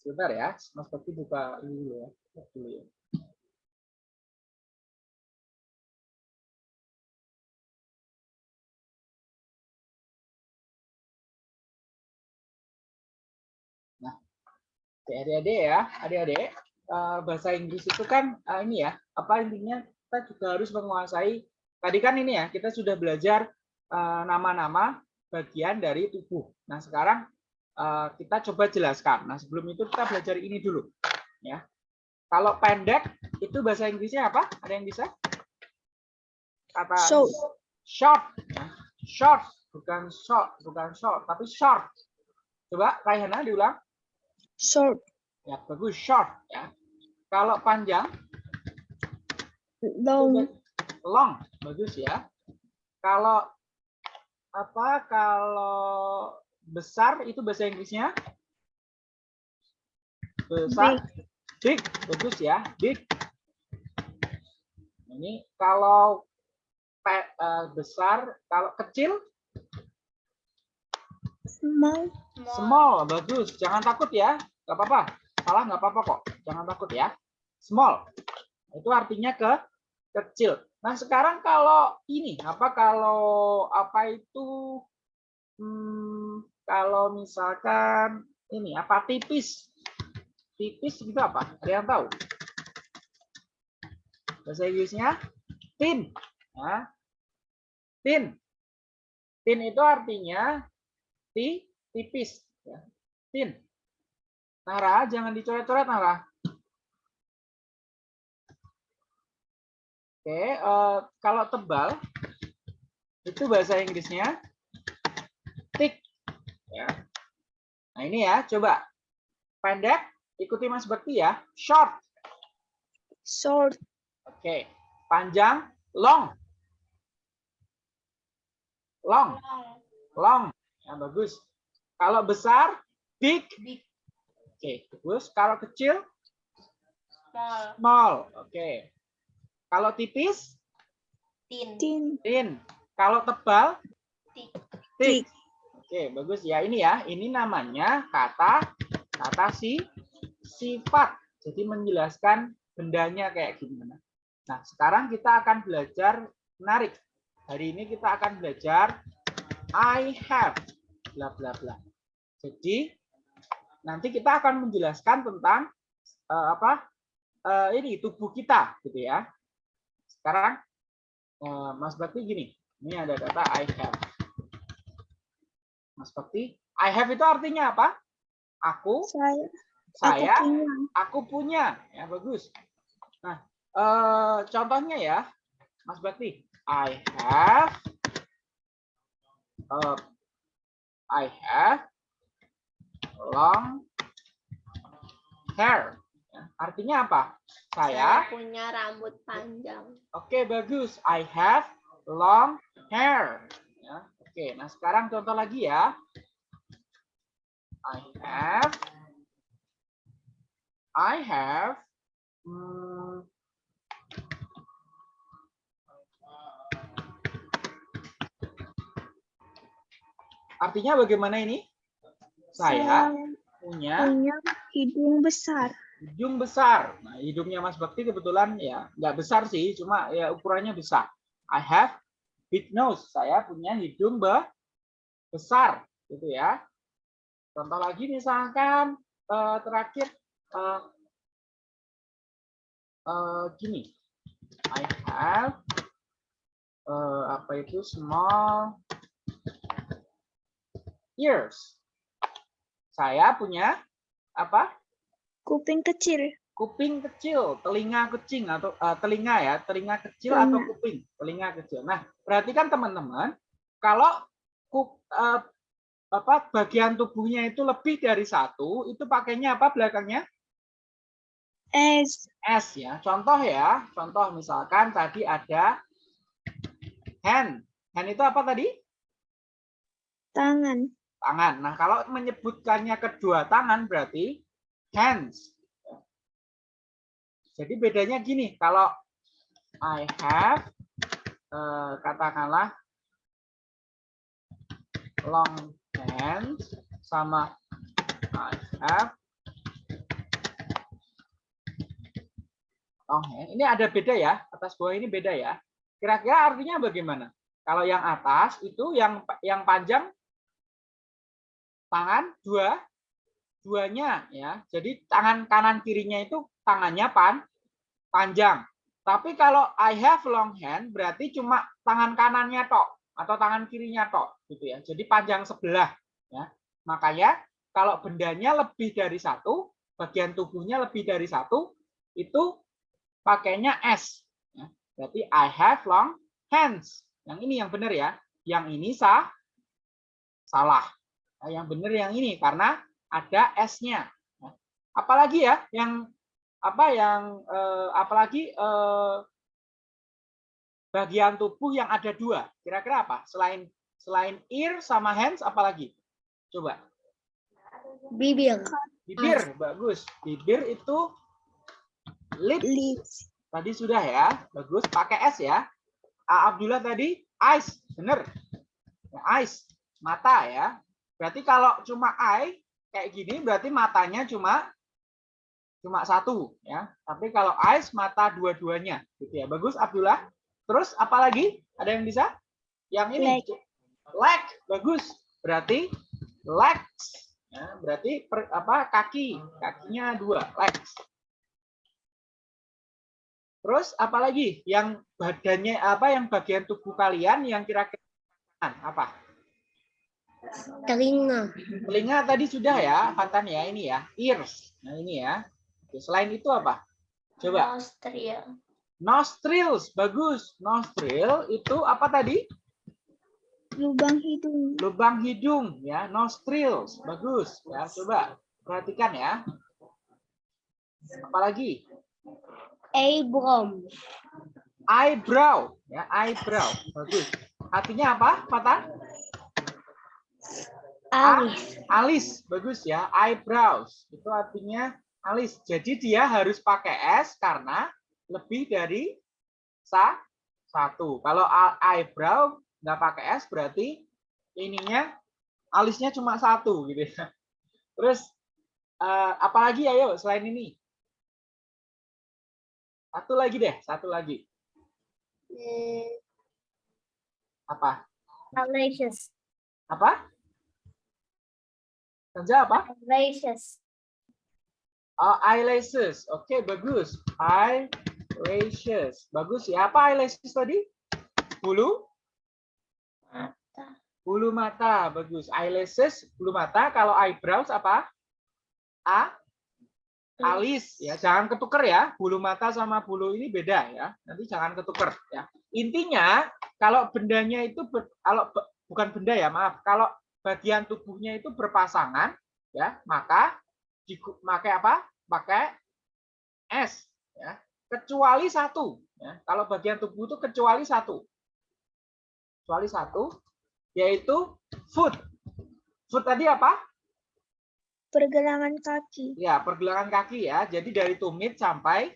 Sebentar ya, Mas Bakti buka ini dulu ya. Buka dulu ya. Nah, adik-adik ya, adik-adik, bahasa Inggris itu kan eh, ini ya, apa intinya kita juga harus menguasai. Tadi kan ini ya, kita sudah belajar eh, nama-nama bagian dari tubuh. Nah, sekarang eh, kita coba jelaskan. Nah, sebelum itu kita belajar ini dulu, ya. Kalau pendek itu bahasa Inggrisnya apa? Ada yang bisa? kata Short. short ya. short bukan short bukan short tapi short coba Raihana diulang Short. ya bagus short ya kalau panjang Long. long bagus ya kalau apa kalau besar itu bahasa Inggrisnya. Besar. Big, bagus ya. Big. Ini kalau pe- eh, besar kalau kecil? Small. small. Bagus. Jangan takut ya. Nggak apa-apa. Salah nggak apa-apa kok. Jangan takut ya. Small. Itu artinya ke kecil. Nah sekarang kalau ini apa kalau apa itu hmm, kalau misalkan ini apa tipis. Tipis itu apa? Ada yang tahu? Bahasa Inggrisnya thin ya. thin thin itu artinya ti tipis. Ya. thin Nara jangan dicoret-coret Nara. Oke eh, kalau tebal itu bahasa Inggrisnya thick ya. Nah ini ya coba. Pendek ikuti Mas Bekti ya. Short. Short. oke. Panjang long. Long. Long. Ya bagus. Kalau besar big. Big. oke bagus kalau kecil Small. small. Oke. Kalau tipis Thin. Thin. thin kalau tebal Thick. thick oke bagus. Ya ini ya. Ini namanya kata kata si sifat. Jadi menjelaskan bendanya kayak gimana. Nah sekarang kita akan belajar menarik. Hari ini kita akan belajar I have bla bla bla. Jadi nanti kita akan menjelaskan tentang eh, apa eh, ini tubuh kita gitu ya. Sekarang eh, Mas Bakti gini. Ini ada kata I have Mas Bakti I have itu artinya apa aku Saya. saya Aku punya. aku punya ya bagus nah eh, contohnya ya Mas Bakti I have eh, I have long hair Ya, artinya apa saya punya rambut panjang. Oke, bagus. I have long hair. Oke, nah sekarang contoh lagi ya. I have I have hmm, Artinya bagaimana ini? Saya punya punya hidung besar. hidung besar. Nah, hidungnya Mas Bakti kebetulan ya nggak besar sih, cuma ya ukurannya besar. I have big nose. Saya punya hidung be besar, gitu ya. Contoh lagi misalkan eh, terakhir eh, eh, gini. I have eh, apa itu small ears. Saya punya apa? Kuping kecil. Kuping kecil, telinga kecil atau eh, telinga ya, telinga kecil atau Telinga. kuping, telinga kecil. Nah, perhatikan teman-teman, kalau ku- eh, apa bagian tubuhnya itu lebih dari satu, itu pakainya apa belakangnya? S. S ya. Contoh ya, contoh misalkan tadi ada hand. Hand itu apa tadi? Tangan. Tangan. Nah, kalau menyebutkannya kedua tangan berarti hands. Jadi bedanya gini, kalau I have eh, katakanlah long hands sama I have long hand. Ini ada beda ya, atas bawah ini beda ya. Kira-kira artinya bagaimana? Kalau yang atas itu yang yang panjang tangan dua duanya ya. Jadi tangan kanan kirinya itu tangannya pan panjang. Tapi kalau I have long hand berarti cuma tangan kanannya tok atau tangan kirinya tok gitu ya. Jadi panjang sebelah ya. Makanya kalau bendanya lebih dari satu, bagian tubuhnya lebih dari satu, itu pakainya S. ya. Berarti I have long hands. Yang ini yang benar ya. Yang ini sah salah. Nah, yang benar yang ini karena ada s-nya. Nah, apalagi ya yang apa yang eh, apalagi eh, bagian tubuh yang ada dua. Kira-kira apa? Selain selain ear sama hands apalagi? Coba. Bibir. Bibir, bagus. Bibir itu lip Lips. tadi sudah ya. Bagus, pakai S ya. A Abdullah tadi eyes, bener. Ya, eyes, mata ya. Berarti kalau cuma eye kayak gini berarti matanya cuma cuma satu ya. Tapi kalau eyes mata dua-duanya gitu ya. Bagus Abdullah. Terus apalagi? Ada yang bisa? Yang ini. Leg. Leg, bagus. Berarti legs. Ya, berarti per, apa kaki, kakinya dua, legs. Terus apalagi yang badannya apa yang bagian tubuh kalian yang kira-kira apa? Telinga. Telinga tadi sudah ya, Fatan ya ini ya, ears. Nah ini ya. Oke, selain itu apa? Coba. Nostril. Nostrils, bagus. Nostril itu apa tadi? Lubang hidung. Lubang hidung ya, nostrils. Bagus. Ya, coba perhatikan ya. Apalagi? Eyebrow. Eyebrow, ya, eyebrow. Bagus. Artinya apa, Fatan? Alis. Alis, bagus ya. Eyebrows itu artinya alis. Jadi dia harus pakai S karena lebih dari sa satu. Kalau eyebrow nggak pakai S berarti ininya alisnya cuma satu gitu ya. Terus eh, apalagi ayo selain ini? Satu lagi deh, satu lagi. Hmm, Apa? Eyelashes. Apa? Kerja apa? Eyelashes. Oh, eyelashes. Oke, bagus. Eyelashes. Bagus ya. Apa eyelashes tadi? Bulu? Mata. Bulu mata. Bagus. Eyelashes, bulu mata. Kalau eyebrows apa? A? Alis. Ya, jangan ketuker ya. Bulu mata sama bulu ini beda ya. Nanti jangan ketuker ya. Intinya, kalau bendanya itu ber- kalau bukan benda ya, maaf. Kalau bagian tubuhnya itu berpasangan ya, maka pakai apa? Pakai S ya. Kecuali satu ya. Kalau bagian tubuh itu kecuali satu. Kecuali satu yaitu foot. Foot tadi apa? Pergelangan kaki. Ya, pergelangan kaki ya. Jadi dari tumit sampai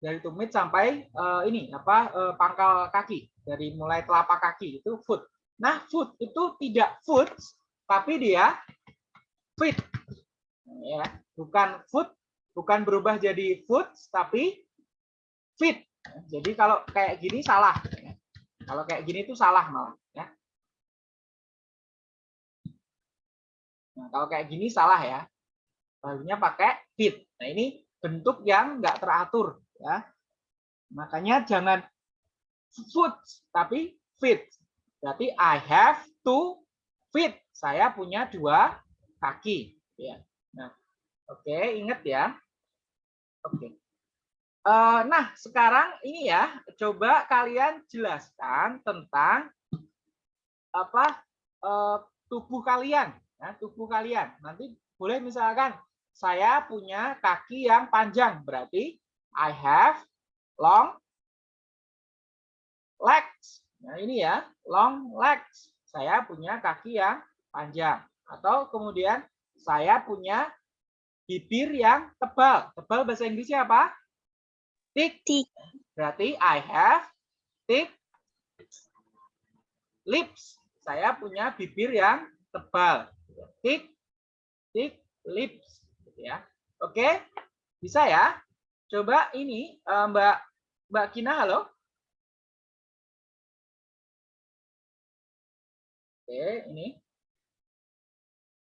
dari tumit sampai eh, ini apa eh, pangkal kaki, dari mulai telapak kaki itu foot. Nah, foot itu tidak foot tapi dia fit. Ya, bukan foot, bukan berubah jadi foot tapi fit. Jadi kalau kayak gini salah. Kalau kayak gini itu salah malah ya. Nah, kalau kayak gini salah ya. Barunya pakai fit. Nah, ini bentuk yang nggak teratur ya. Makanya jangan foot tapi fit. Berarti I have to fit. Saya punya dua kaki ya. Oke, ingat ya. Oke. Eh, nah, sekarang ini ya, coba kalian jelaskan tentang apa eh, tubuh kalian, ya, tubuh kalian. Nanti boleh misalkan saya punya kaki yang panjang, berarti I have long legs. Nah, ini ya, long legs. Saya punya kaki yang panjang. Atau kemudian saya punya bibir yang tebal. Tebal bahasa Inggrisnya apa? Thick. Thick. Berarti I have thick lips. Saya punya bibir yang tebal. Thick, thick lips. Gitu ya. Oke, bisa ya? Coba ini eh, Mbak Mbak Kina, halo. Oke, ini.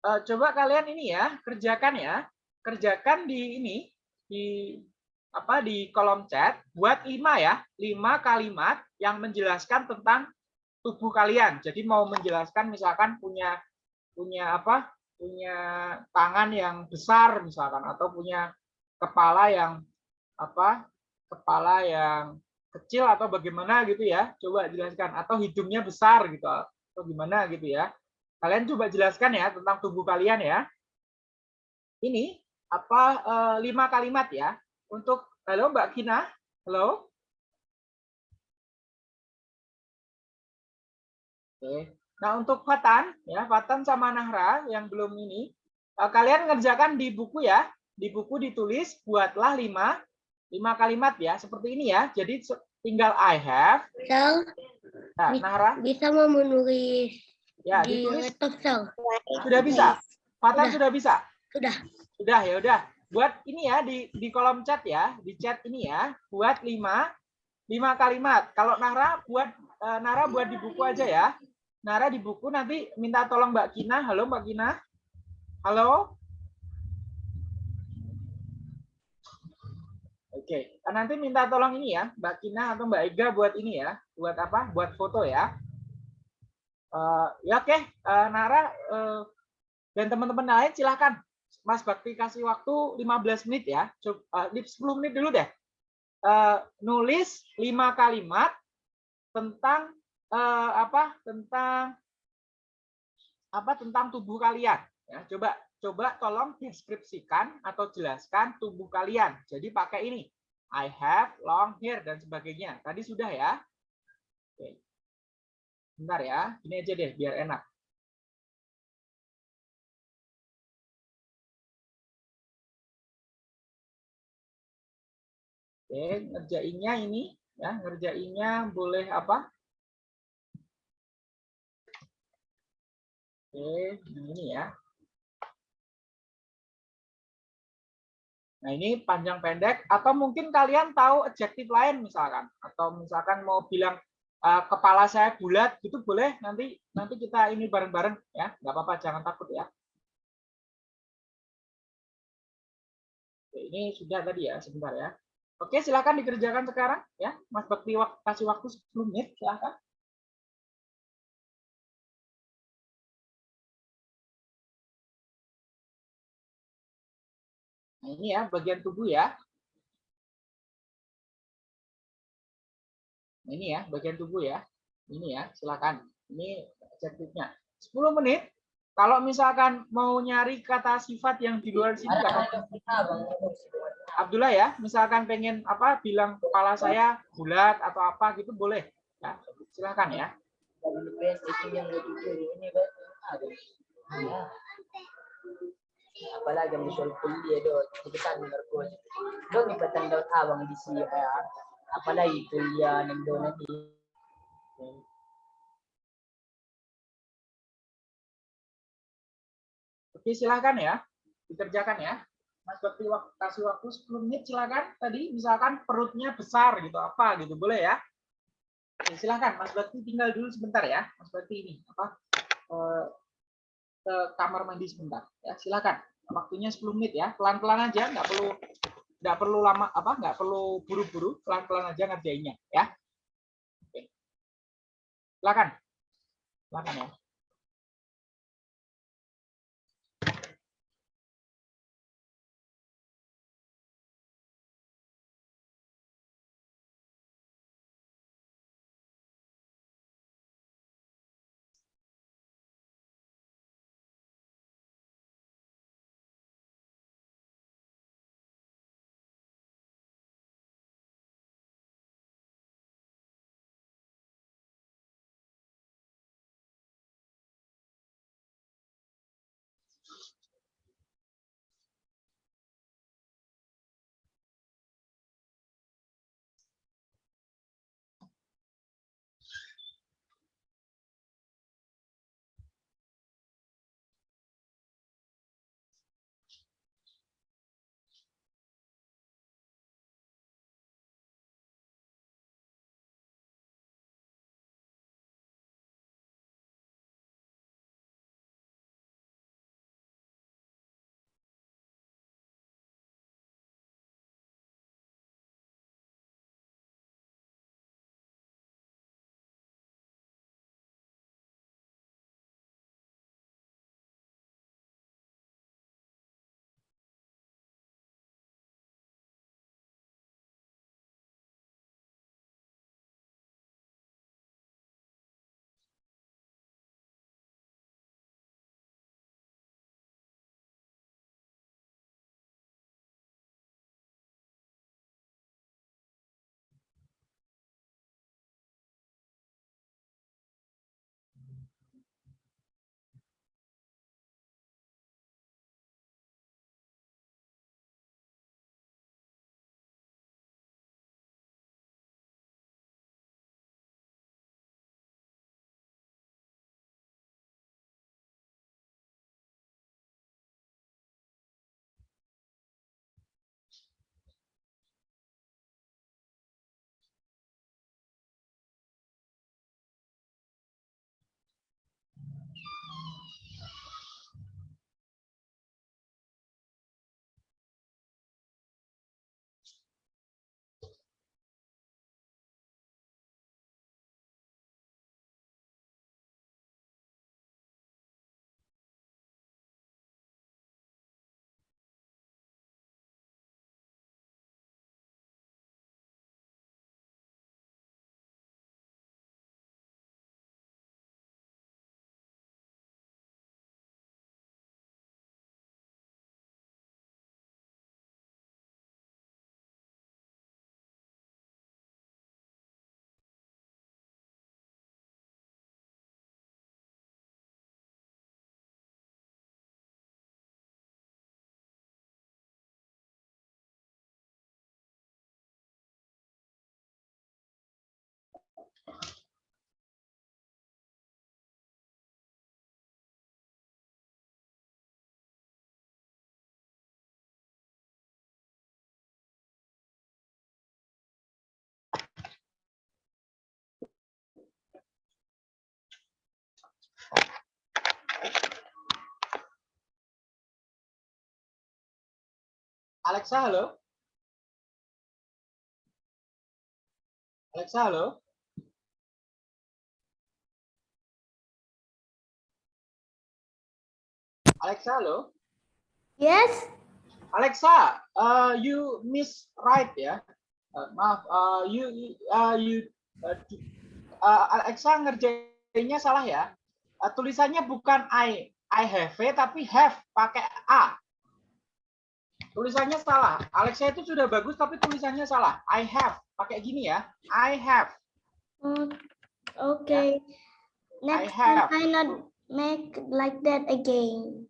Eh, coba kalian ini ya, kerjakan ya. Kerjakan di ini di apa di kolom chat buat lima ya, lima kalimat yang menjelaskan tentang tubuh kalian. Jadi mau menjelaskan misalkan punya punya apa? punya tangan yang besar misalkan atau punya kepala yang apa? kepala yang kecil atau bagaimana gitu ya? Coba jelaskan atau hidungnya besar gitu atau gimana gitu ya. Kalian coba jelaskan ya tentang tubuh kalian ya. Ini apa eh, lima kalimat ya. Untuk halo Mbak Kina, halo. Oke. Nah untuk Fatan ya Fatan sama Nahra yang belum ini eh, kalian ngerjakan di buku ya. Di buku ditulis buatlah lima lima kalimat ya. Seperti ini ya. Jadi tinggal I have. Sel, nah Nahra? bisa mau menulis ya di ditulis. laptop sudah bisa? Fatan Sudah. sudah bisa? Sudah. Sudah ya udah. Buat ini ya di di kolom chat ya, di chat ini ya, buat lima lima kalimat. Kalau Nara buat eh, Nara buat di buku aja ya. Nara di buku nanti minta tolong Mbak Kina. Halo Mbak Kina. Halo. Oke, nanti minta tolong ini ya, Mbak Kina atau Mbak Ega buat ini ya, buat apa? Buat foto ya. Eh, ya oke, Eh, Nara eh, dan teman-teman lain silahkan Mas Bakti kasih waktu 15 menit ya. Coba, eh, 10 menit dulu deh. Eh, nulis 5 kalimat tentang eh, apa? Tentang apa? Tentang tubuh kalian. Ya, coba coba tolong deskripsikan atau jelaskan tubuh kalian. Jadi pakai ini. I have long hair dan sebagainya. Tadi sudah ya. Oke. Bentar ya. Ini aja deh biar enak. Oke, ngerjainnya ini ya, ngerjainnya boleh apa? Oke, yang ini ya. Nah, ini panjang pendek atau mungkin kalian tahu adjektif lain misalkan atau misalkan mau bilang eh, kepala saya bulat gitu boleh nanti nanti kita ini bareng-bareng ya nggak apa-apa jangan takut ya Oke, ini sudah tadi ya sebentar ya Oke, silakan dikerjakan sekarang ya. Mas Bakti wak- kasih waktu 10 menit, silakan. Nah, ini ya bagian tubuh ya. Nah, ini ya bagian tubuh ya. Ini ya, silakan. Ini adjektifnya. 10 menit. Kalau misalkan mau nyari kata sifat yang di luar sini kata Abdullah ya, misalkan pengen apa bilang kepala saya bulat atau apa gitu boleh. Ya, silakan ya. apalagi ang visual kuliah do tikitan ng narkos doon ipatan daw tawang di si uh, apalagi kuliah ng doon na di Oke, silakan ya. Dikerjakan ya. Mas Bakti wak- kasih waktu 10 menit silakan. Tadi misalkan perutnya besar gitu apa gitu boleh ya. Oke, silakan Mas Bakti tinggal dulu sebentar ya. Mas Bakti ini apa eh, ke kamar mandi sebentar ya. Silakan. Waktunya 10 menit ya. Pelan-pelan aja, nggak perlu nggak perlu lama apa nggak perlu buru-buru pelan-pelan aja ngerjainnya ya Oke. silakan silakan ya Alexa, halo. Alexa, halo. Alexa, halo. Yes. Alexa, uh, you miss right ya. Uh, maaf, uh, you uh, you uh, uh, Alexa ngerjainnya salah ya. Uh, tulisannya bukan I I have tapi have pakai A. Tulisannya salah. Alexa itu sudah bagus tapi tulisannya salah. I have pakai gini ya. I have. Oh, okay. I Next have. time I not make like that again.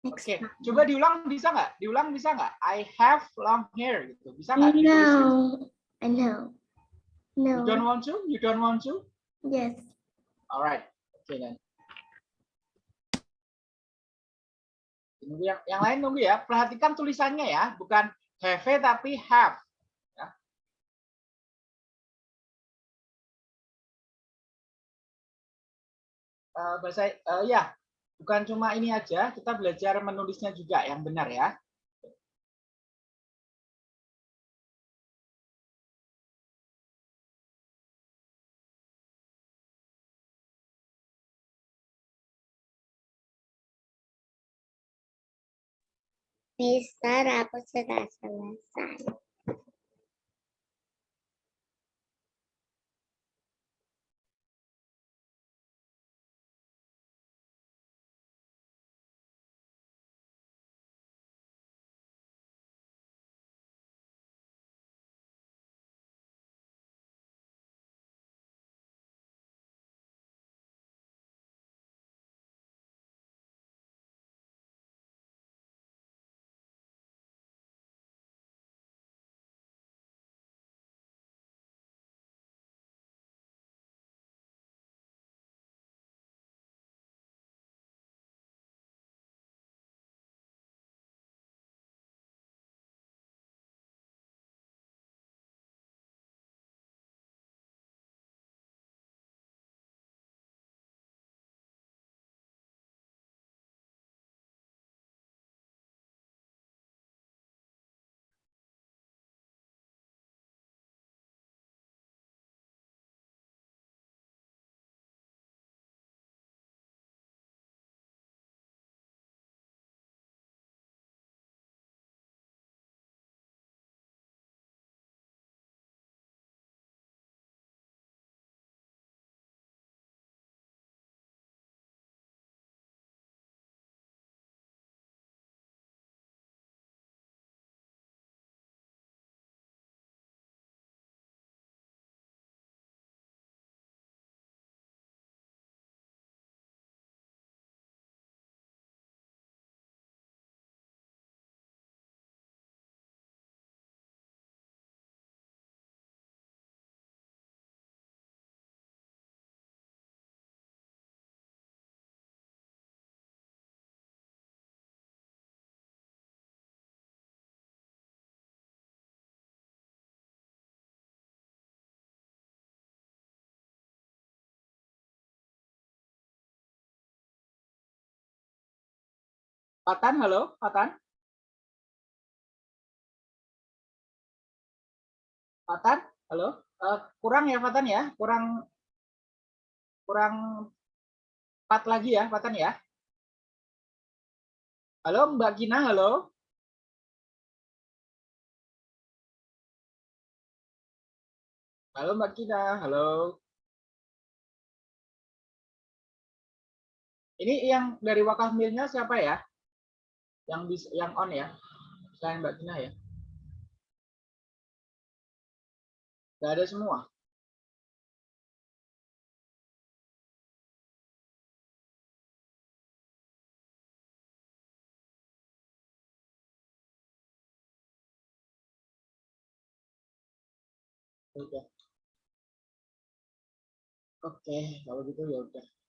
Next Oke, time. coba diulang bisa nggak? Diulang bisa nggak? I have long hair gitu. Bisa nggak? I know. I know. You don't No. want to? You don't want to? Yes. Alright. Oke then. Tunggu yang, yang lain tunggu ya. Perhatikan tulisannya ya, bukan have tapi have. Eh, bahasa eh, ya, bukan cuma ini aja, kita belajar menulisnya juga yang benar ya. Mister, aku sudah Patan, halo, Patan. Patan, halo. Eh, kurang ya Patan ya, kurang kurang empat lagi ya Patan ya. Halo Mbak Gina, halo. Halo Mbak Gina, halo. Ini yang dari wakaf milnya siapa ya? Yang bisa, yang on ya? Selain Mbak Gina ya? Gak ada semua. Udah. Oke, kalau gitu ya udah.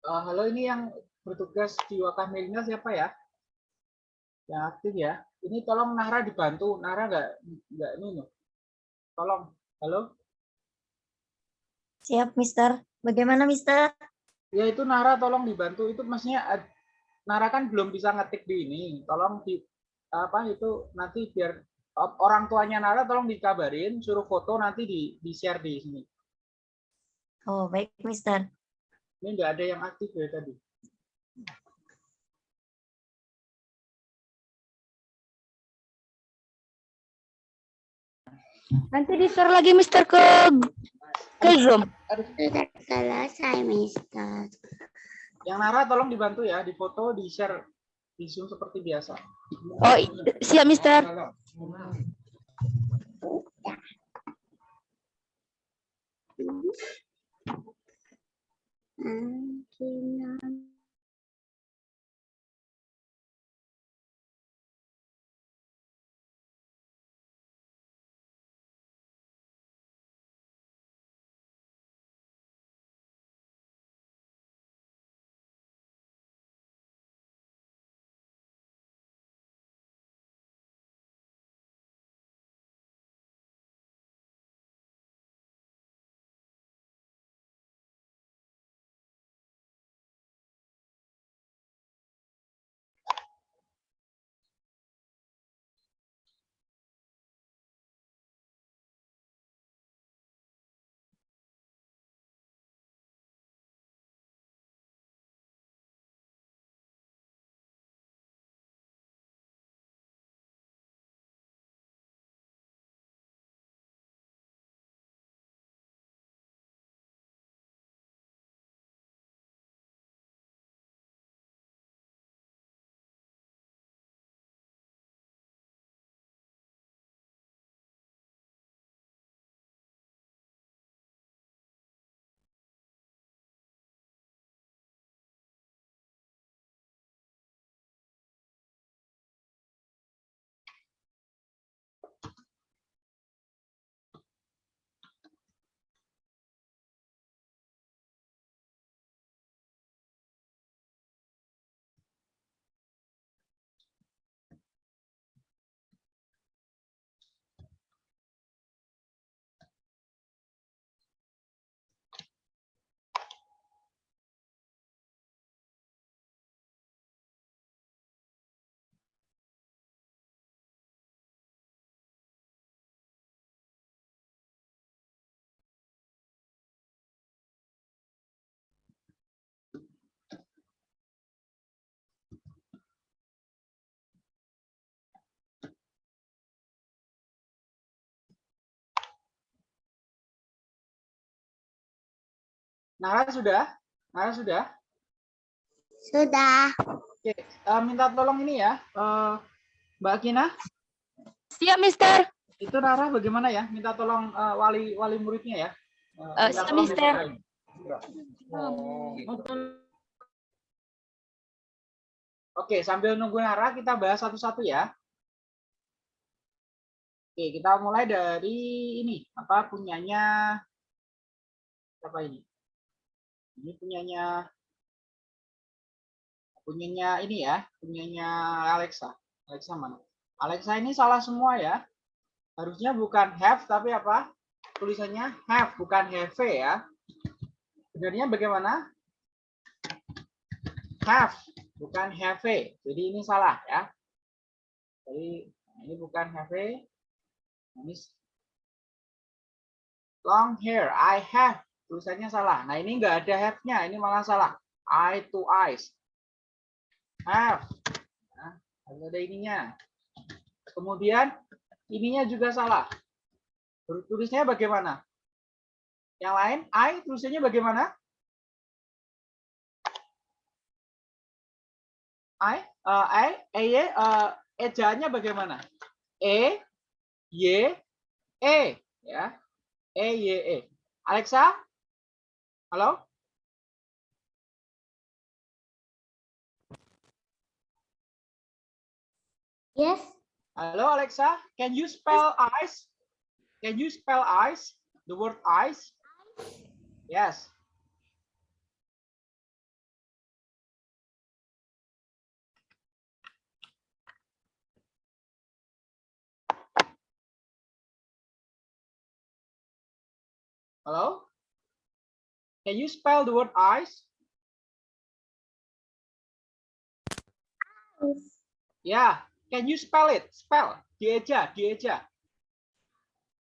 Eh, halo, ini yang bertugas di Wakah Milenial siapa ya? Yang aktif ya. Ini tolong Nahra dibantu. Nahra nggak nggak ini. Tolong. Halo. Siap, Mister. Bagaimana, Mister? Ya itu Nara tolong dibantu itu maksudnya Nara kan belum bisa ngetik di ini. Tolong di apa itu nanti biar orang tuanya Nara tolong dikabarin suruh foto nanti di di share di sini. Oh, baik, Mister. Ini nggak ada yang aktif ya tadi. Nanti di-share lagi Mister ke ke Zoom. Sudah selesai, Mister. Yang Nara tolong dibantu ya di foto di share di Zoom seperti biasa. Oh, siap Mister. Mm, and Nara sudah? Nara sudah? Sudah. Oke, eh, minta tolong ini ya. eh, Mbak Kina, Siap Mister. itu Nara bagaimana ya? Minta tolong eh, wali wali muridnya ya. Eh, Eh, minta siap, tolong Mister. dibukain. Oke, sambil nunggu Nara, kita bahas satu-satu ya. Oke, kita mulai dari ini. Apa punyanya? Siapa ini? Ini punyanya punyanya ini ya, punyanya Alexa. Alexa mana? Alexa ini salah semua ya. Harusnya bukan have tapi apa? Tulisannya have bukan have ya. Sebenarnya bagaimana? Have bukan have. Jadi ini salah ya. Jadi ini bukan have. Ini long hair. I have. Tulisannya salah. Nah ini enggak ada have-nya. Ini malah salah. Eye to eyes. Have. Nah, harus ada ininya. Kemudian ininya juga salah. Tulisnya bagaimana? Yang lain, I tulisannya bagaimana? I, uh, I, E, Y, uh, ejaannya bagaimana? E, Y, E, ya. E, Y, E. Alexa, Hello? Yes. Hello, Alexa. Can you spell ice? Can you spell ice? The word ice? Yes. Hello? Can you spell the word eyes? Yeah. Can you spell it? Spell. Dieja, dieja.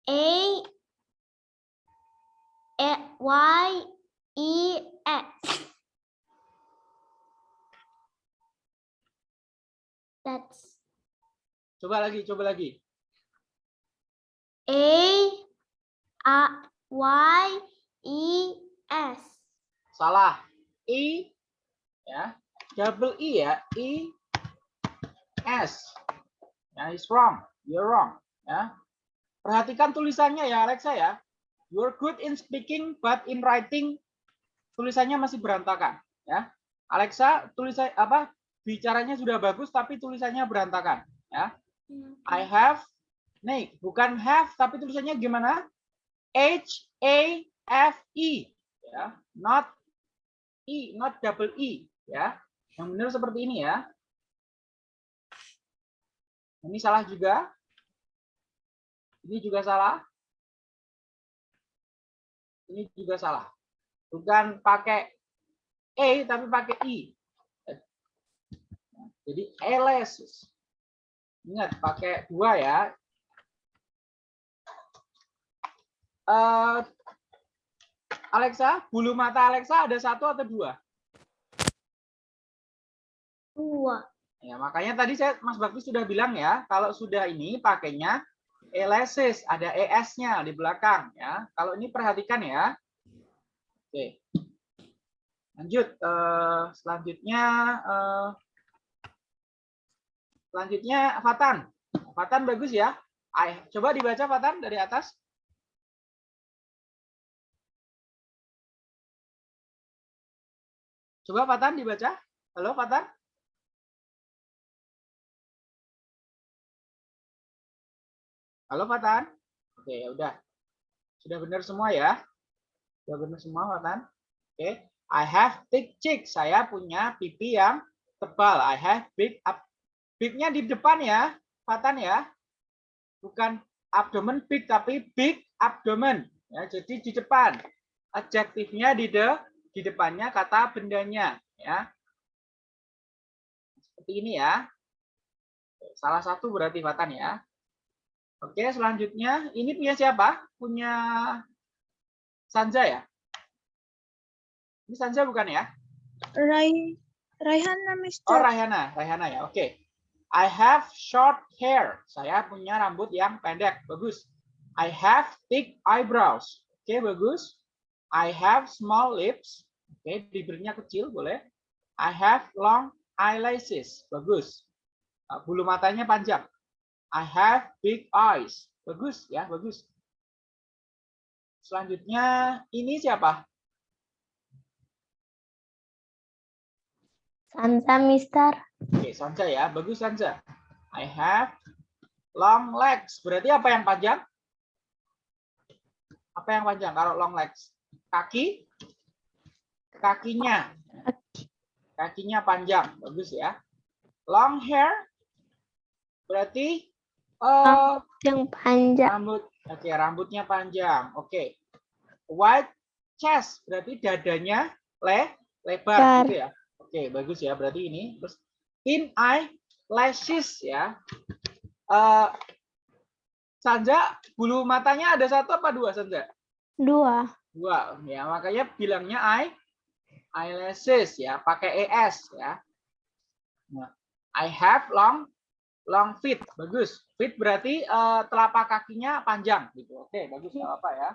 A Y E S. That's Coba lagi, coba lagi. A A Y E S. Salah. E ya. Double E ya. E S. Ya, it's wrong. You're wrong. Ya. Perhatikan tulisannya ya Alexa ya. You're good in speaking but in writing tulisannya masih berantakan ya. Alexa tulisan apa? Bicaranya sudah bagus tapi tulisannya berantakan ya. I have nih bukan have tapi tulisannya gimana? H A F E ya, not E, not double E ya. Yang benar seperti ini ya. Ini salah juga. Ini juga salah. Ini juga salah. Bukan pakai E tapi pakai I. Jadi elesis. Ingat pakai dua ya. Eh, Alexa, bulu mata Alexa ada satu atau dua? Dua. Ya, makanya tadi saya Mas Bakti sudah bilang ya, kalau sudah ini pakainya elesis, ada ES-nya di belakang ya. Kalau ini perhatikan ya. Oke. Lanjut eh, selanjutnya eh, selanjutnya Fatan. Fatan bagus ya. I, coba dibaca Fatan dari atas. Coba Fatan dibaca. Halo Fatan. Halo Fatan. Oke, ya udah. Sudah benar semua ya? Sudah benar semua Fatan? Oke. I have thick cheeks. Saya punya pipi yang tebal. I have big up. Big-nya di depan ya, Fatan ya. Bukan abdomen big tapi big abdomen. Ya, jadi di depan. Adjektifnya di de di depannya kata bendanya ya. Seperti ini ya. Salah satu berarti Fatan ya. Oke, selanjutnya ini punya siapa? Punya Sanja ya? Ini Sanja bukan ya? Rai Raihana, Oh, Mister. Raihana, Raihana ya. Oke. I have short hair. Saya punya rambut yang pendek. Bagus. I have thick eyebrows. Oke, bagus. I have small lips. Oke, bibirnya kecil boleh. I have long eyelashes. Bagus. Uh, Bulu matanya panjang. I have big eyes. Bagus ya, bagus. Selanjutnya ini siapa? Sansa, Mister. Oke, Sanja ya. Bagus Sanja. I have long legs. Berarti apa yang panjang? Apa yang panjang kalau long legs? Kaki? Kakinya. Kakinya panjang. Bagus ya. Long hair? Berarti eh, Yang panjang. rambut. Oke, rambutnya panjang. Oke. Wide chest. Berarti dadanya le lebar Lebar. gitu ya. Oke, bagus ya. Berarti ini terus thin eye lashes ya. Eh Sanja, bulu matanya ada satu apa dua Sanja? Dua. Dua. Ya, makanya bilangnya eye eyelashes ya, pakai es ya. Nah, I have long long feet. Bagus. Feet berarti eh, telapak kakinya panjang gitu. Oke, bagus nggak apa ya.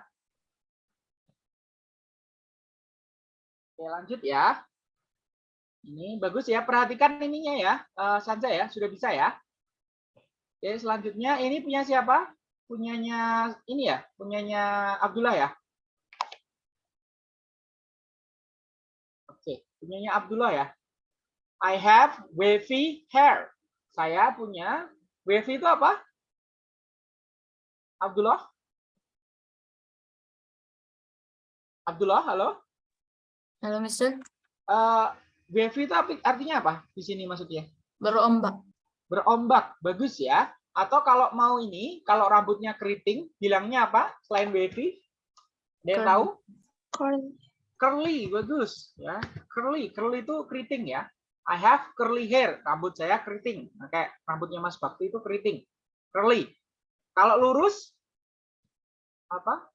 Oke, lanjut ya. Ini bagus ya. Perhatikan ininya ya. Eh, Sanja ya, sudah bisa ya. Oke, selanjutnya ini punya siapa? Punyanya ini ya, punyanya Abdullah ya. Punyanya Abdullah ya. I have wavy hair. Saya punya wavy itu apa? Abdullah? Abdullah, halo? Halo, Mister. Eh, wavy itu artinya apa di sini maksudnya? Berombak. Berombak, bagus ya. Atau kalau mau ini, kalau rambutnya keriting, bilangnya apa selain wavy? Curly. tahu? Curly. Curly, bagus ya. Curly, curly itu keriting ya. I have curly hair, rambut saya keriting. Nah, kayak rambutnya Mas Bakti itu keriting. Curly. Kalau lurus apa?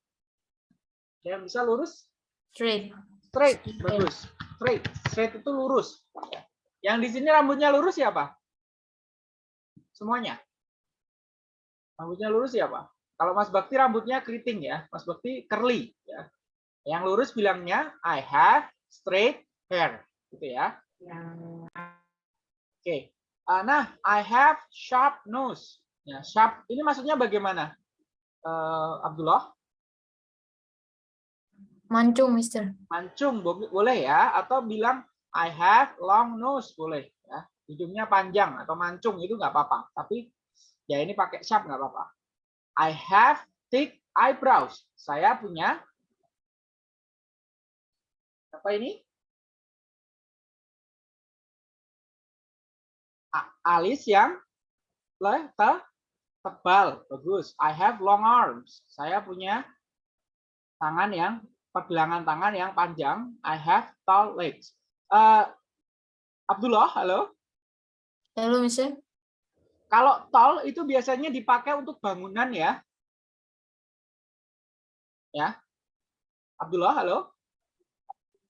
Yang bisa lurus? Straight. Straight, bagus. Straight, straight itu lurus. Yang di sini rambutnya lurus siapa? Semuanya. Rambutnya lurus siapa? Kalau Mas Bakti rambutnya keriting ya, Mas Bakti curly ya. Yang lurus bilangnya I have straight hair, gitu ya. Oke. Ah, Nah, I have sharp nose. Ya, sharp ini maksudnya bagaimana? Eh, Abdullah? Mancung, Mister. mancung bo- boleh ya atau bilang I have long nose boleh ya hidungnya panjang atau mancung itu nggak apa-apa tapi ya ini pakai sharp nggak apa-apa I have thick eyebrows saya punya apa ini A- alis yang le- te- tebal bagus I have long arms saya punya tangan yang pergelangan tangan yang panjang. I have tall legs. Eh, Abdullah, halo. Halo, Mister. Kalau tall itu biasanya dipakai untuk bangunan ya. Ya. Abdullah, halo.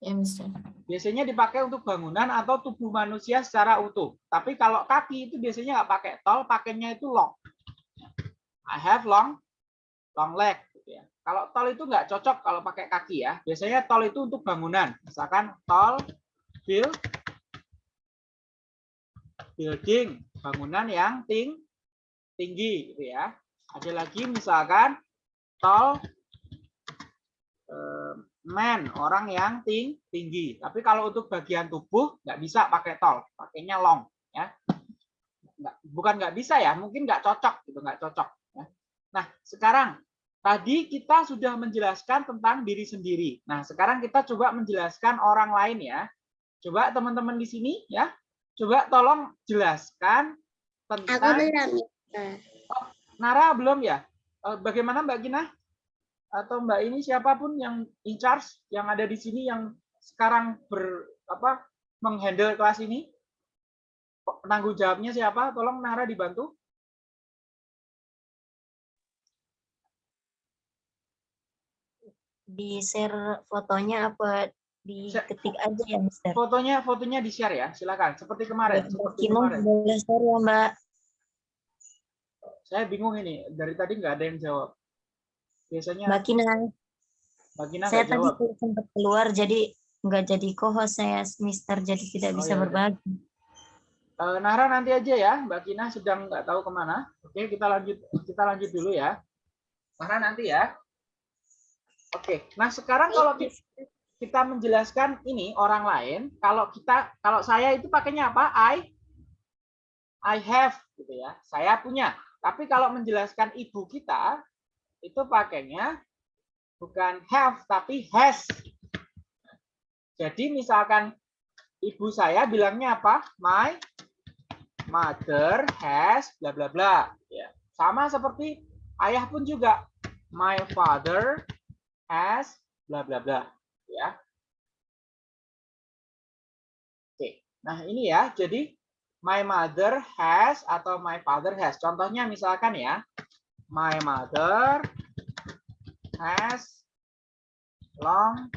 Ya, Mister. Biasanya dipakai untuk bangunan atau tubuh manusia secara utuh. Tapi kalau kaki itu biasanya nggak pakai tall, pakainya itu long. I have long long leg. gitu ya. Kalau tall itu nggak cocok kalau pakai kaki ya. Biasanya tall itu untuk bangunan. Misalkan tall build building bangunan yang ting tinggi gitu ya. Ada lagi misalkan tall eh, man orang yang ting tinggi. Tapi kalau untuk bagian tubuh nggak bisa pakai tall, pakainya long ya. Nggak, bukan nggak bisa ya, mungkin nggak cocok gitu, nggak cocok. Ya. Nah sekarang tadi kita sudah menjelaskan tentang diri sendiri. Nah sekarang kita coba menjelaskan orang lain ya. Coba teman-teman di sini ya, coba tolong jelaskan Aku tentang belum. Mister. Nara belum ya? Eh, Bagaimana Mbak Gina? Atau Mbak ini siapa pun yang in charge yang ada di sini yang sekarang ber apa menghandle kelas ini? Penanggung jawabnya siapa? Tolong Nara dibantu. Di share fotonya apa diketik aja ya, Mister? Fotonya fotonya di share ya, silakan. Seperti kemarin. Seperti kemarin. boleh share ya, Mbak? Saya bingung ini dari tadi nggak ada yang jawab. Biasanya Mbak Kinang, Mbak Gina saya tadi jawab. sempat keluar jadi nggak jadi co-host saya, Mister, jadi tidak Oh, bisa ya udah. berbagi. Eh, Nara nanti aja ya, Mbak Kina sedang nggak tahu ke mana. Oke, kita lanjut kita lanjut dulu ya. Nara nanti ya. Oke, nah sekarang kalau ki- kita menjelaskan ini orang lain, kalau kita kalau saya itu pakainya apa? I I have gitu ya. Saya punya. Tapi kalau menjelaskan ibu kita itu pakainya bukan have tapi has. Jadi misalkan ibu saya bilangnya apa? My mother has bla bla bla. Ya. Sama seperti ayah pun juga. My father has bla bla bla. Ya. Oke. Nah ini ya. Jadi my mother has atau my father has. Contohnya misalkan ya my mother has long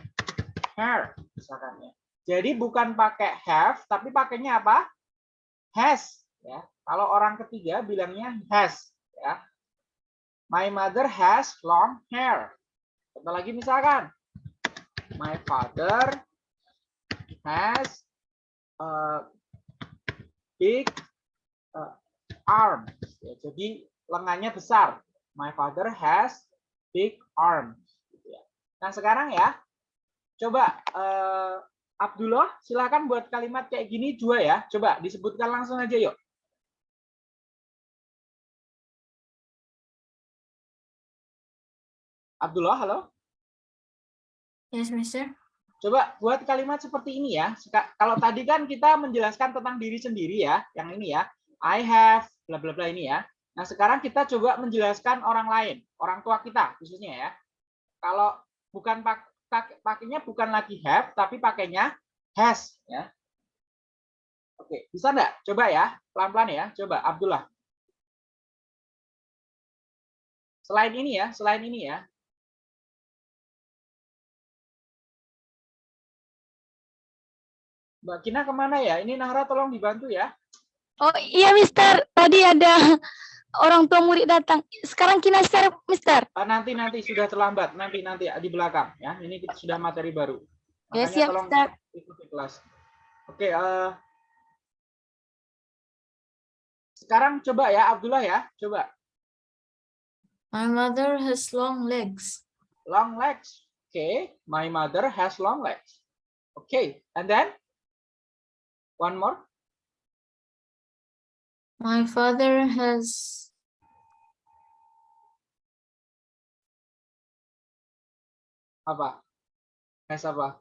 hair misalkan ya jadi bukan pakai have tapi pakainya apa has ya. Kalau orang ketiga bilangnya has ya. My mother has long hair. Contoh lagi misalkan my father has a big uh, arm. Ya, jadi lengannya besar. My father has big arm. Gitu ya. Nah sekarang ya, coba eh, Abdullah, silakan buat kalimat kayak gini dua ya. Coba disebutkan langsung aja yuk. Abdullah, halo. Yes, Mister. Coba buat kalimat seperti ini ya. Kalau tadi kan kita menjelaskan tentang diri sendiri ya, yang ini ya. I have bla bla bla ini ya. Nah, sekarang kita coba menjelaskan orang lain, orang tua kita khususnya ya. Kalau bukan pak, pak- pakainya bukan lagi have tapi pakainya has ya. Oke, bisa enggak? Coba ya, pelan-pelan ya. Coba Abdullah. Selain ini ya, selain ini ya. Mbak Kina ke mana ya? Ini Nahra tolong dibantu ya. Oh iya Mister, tadi ada orang tua murid datang. Sekarang kina share Mister. Ah, nanti nanti sudah terlambat. Nanti nanti di belakang ya. Ini kita sudah materi baru. Ya, Makanya siap, tolong Ustaz. ikuti kelas. Oke eh, sekarang coba ya Abdullah ya. Coba. My mother has long legs. long legs. Oke my mother has long legs. Oke and then? One more. My father has apa? Has apa?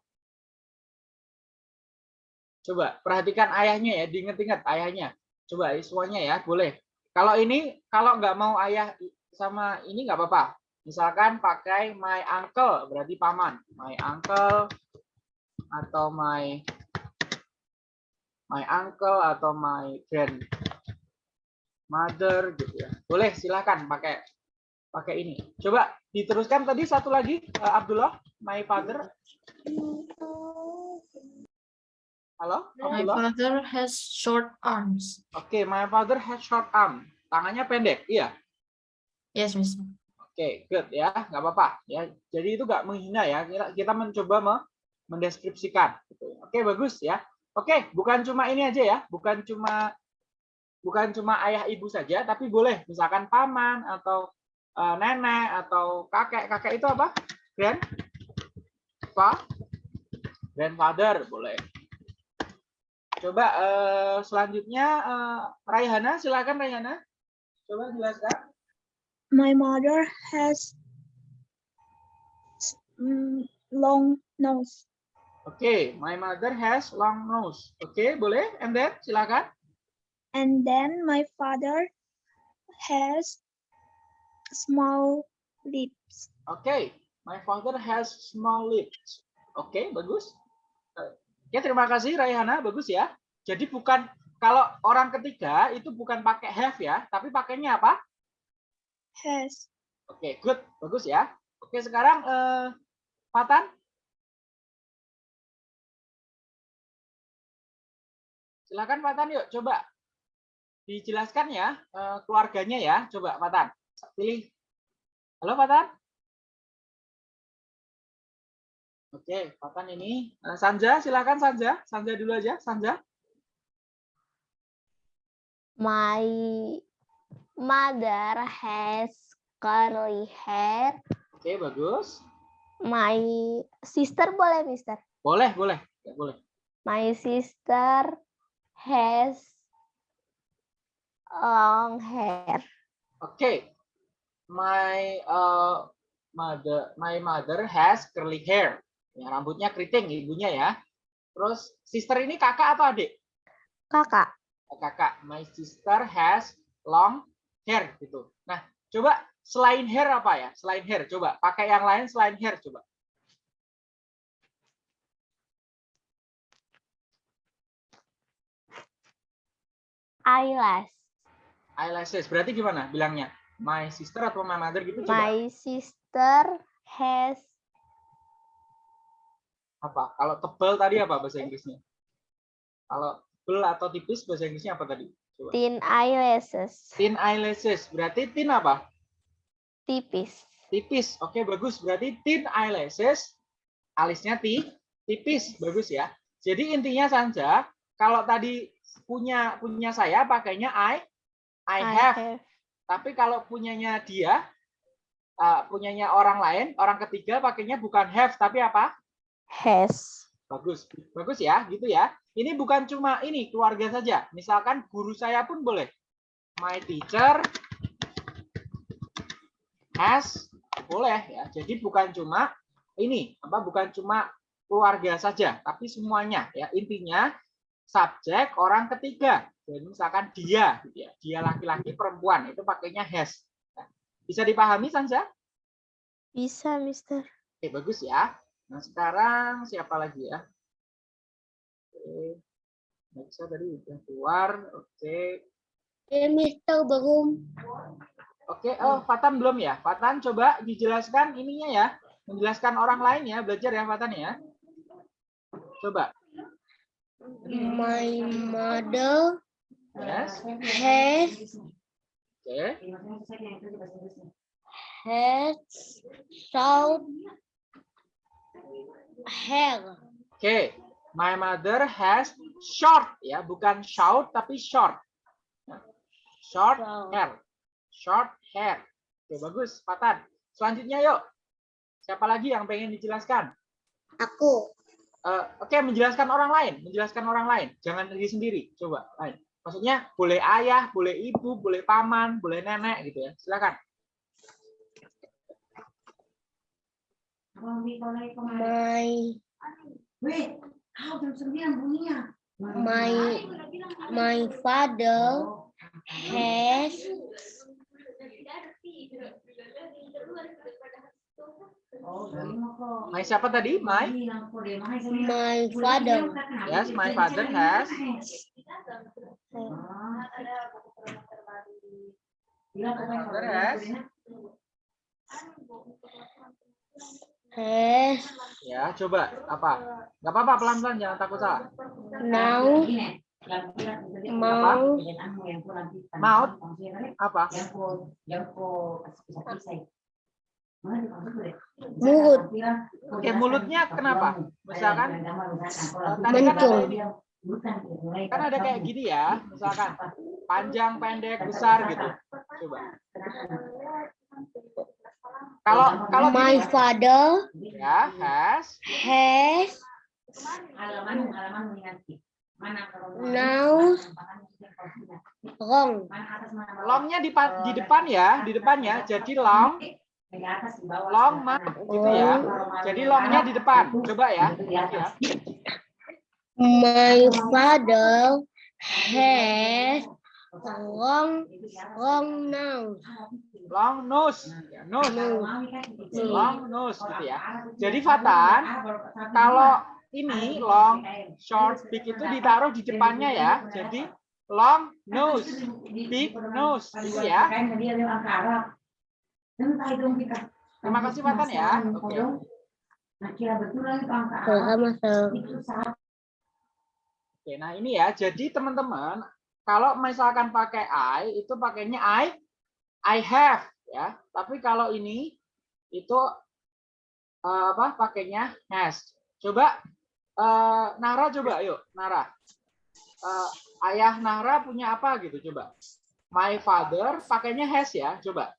Coba perhatikan ayahnya ya diinget-inget ayahnya. Coba ya, semuanya ya boleh. Kalau ini kalau nggak mau ayah sama ini nggak apa-apa. Misalkan pakai my uncle berarti paman. My uncle atau my my uncle atau my grand mother gitu ya. Boleh silakan pakai pakai ini coba diteruskan tadi satu lagi eh, Abdullah my father halo my Abdullah father has short arms. oke my father has short arm tangannya pendek iya Yes, Mister. Oke, good ya, nggak apa-apa ya. Jadi itu nggak menghina ya. Kita, kita mencoba me- mendeskripsikan. gitu. Oke, bagus ya. Oke, bukan cuma ini aja ya, bukan cuma bukan cuma ayah ibu saja, tapi boleh misalkan paman atau eh, nenek atau kakek. Kakek itu apa? Grand, pa, grandfather boleh. Coba eh, selanjutnya eh, Raihana, silakan Raihana. Coba jelaskan. My mother has mm, long nose. Oke, my mother has long nose. Oke, boleh? And then silakan. And then my father has small lips. Oke, my father has small lips. Oke, bagus. Ya, terima kasih Raihana, bagus ya. Jadi bukan kalau orang ketiga itu bukan pakai have ya, tapi pakainya apa? Has. Oke, good, bagus ya. Oke, sekarang eh, Fatan. Silakan Fatan yuk, coba dijelaskan ya eh, keluarganya ya. Coba Fatan, pilih. Halo Fatan. Oke, Fatan ini Eh, Sanja, silakan Sanja. Sanja dulu aja, Sanja. My mother has curly hair. Oke, bagus. My sister boleh, Mister? Boleh, boleh. Ya, boleh. My sister has long hair. Oke. My uh, mother my mother has curly hair. Ya, rambutnya keriting ibunya ya. Terus sister ini kakak atau adik? Kakak. Oh, kakak. My sister has long hair gitu. Nah, coba selain hair apa ya? Selain hair coba pakai yang lain selain hair coba. Eyelash. Eyelashes. Berarti gimana bilangnya? My sister atau my mother gitu coba. My sister has Apa? Kalau tebal tadi apa bahasa Inggrisnya? Kalau tebal atau tipis bahasa Inggrisnya apa tadi? Coba. thin eyelashes. Thin eyelashes. Berarti thin apa? Tipis. Tipis. Oke, bagus. Berarti thin eyelashes. Alisnya ti, tipis. Bagus ya. Jadi intinya saja kalau tadi punya punya saya pakainya I I have. Tapi kalau punyanya dia uh, punyanya orang lain, orang ketiga pakainya bukan have tapi apa? has. Bagus. Bagus ya, gitu ya. Ini bukan cuma ini keluarga saja. Misalkan guru saya pun boleh. My teacher has boleh ya. Jadi bukan cuma ini, apa bukan cuma keluarga saja, tapi semuanya ya. Intinya subjek orang ketiga. Jadi misalkan dia gitu ya. Dia laki-laki perempuan itu pakainya has. Nah, Bisa dipahami Sansa? Bisa, Mister. Oke, bagus ya. Nah, sekarang siapa lagi ya? Oke. Nexa tadi udah keluar. Oke. Ya, Mister belum. Oke, oh Fatan belum ya? Fatan coba dijelaskan ininya ya. Menjelaskan orang lain ya, belajar ya Fatan ya. Coba. My mother Yes. has Oke. has short hair. Oke. My mother has short ya, bukan shout tapi short. Short hair. Short hair. Oke, bagus, Fatan. Selanjutnya yuk. Siapa lagi yang pengen dijelaskan? Aku. Eh, Oke, menjelaskan orang lain, menjelaskan orang lain. Jangan diri sendiri. Coba, lain. Maksudnya boleh ayah, boleh ibu, boleh paman, boleh nenek gitu ya. Silakan. My my my father has My siapa tadi? My my father. Yes, my father has has has ya coba apa? Gak apa-apa pelan-pelan jangan takut salah. now mau Maut apa? mulut Oke, mulutnya kenapa? Misalkan eh, tadi kan ada, Mencung. Kan ada kayak gini ya, misalkan panjang, pendek, besar gitu. Coba. Kalau kalau my gini, father ya has has now long longnya di, di depan ya, di depannya. Jadi long, long ma- gitu ya. Jadi longnya di depan. Coba ya. ya. My father has long long nose Long nose, ya, nose, nose long nose gitu ya. Jadi Fatan, kalau ini long, short, big itu ditaruh di depannya ya. Jadi long nose, big nose gitu ya. Terima kasih Fatan ya. Oke. sama Oke, nah ini ya. Jadi teman-teman, kalau misalkan pakai I itu pakainya I I have ya. Tapi kalau ini itu eh, apa? Pakainya has. Coba eh, Nara coba yuk, Nara. Eh, ayah Nara punya apa gitu coba. My father pakainya has ya, coba.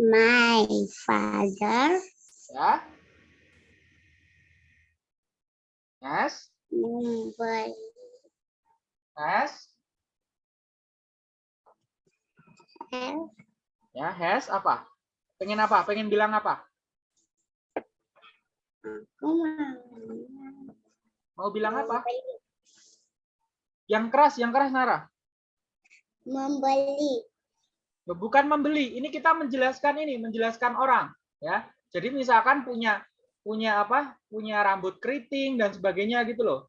my father Ya. Has, membeli has, has ya, has apa? Pengen apa? Pengen bilang apa? aku mau Mau bilang apa? Yang keras, yang keras Nara. membeli Bukan membeli. Ini kita menjelaskan ini, menjelaskan orang, ya. Jadi misalkan punya punya apa? Punya rambut keriting dan sebagainya gitu loh.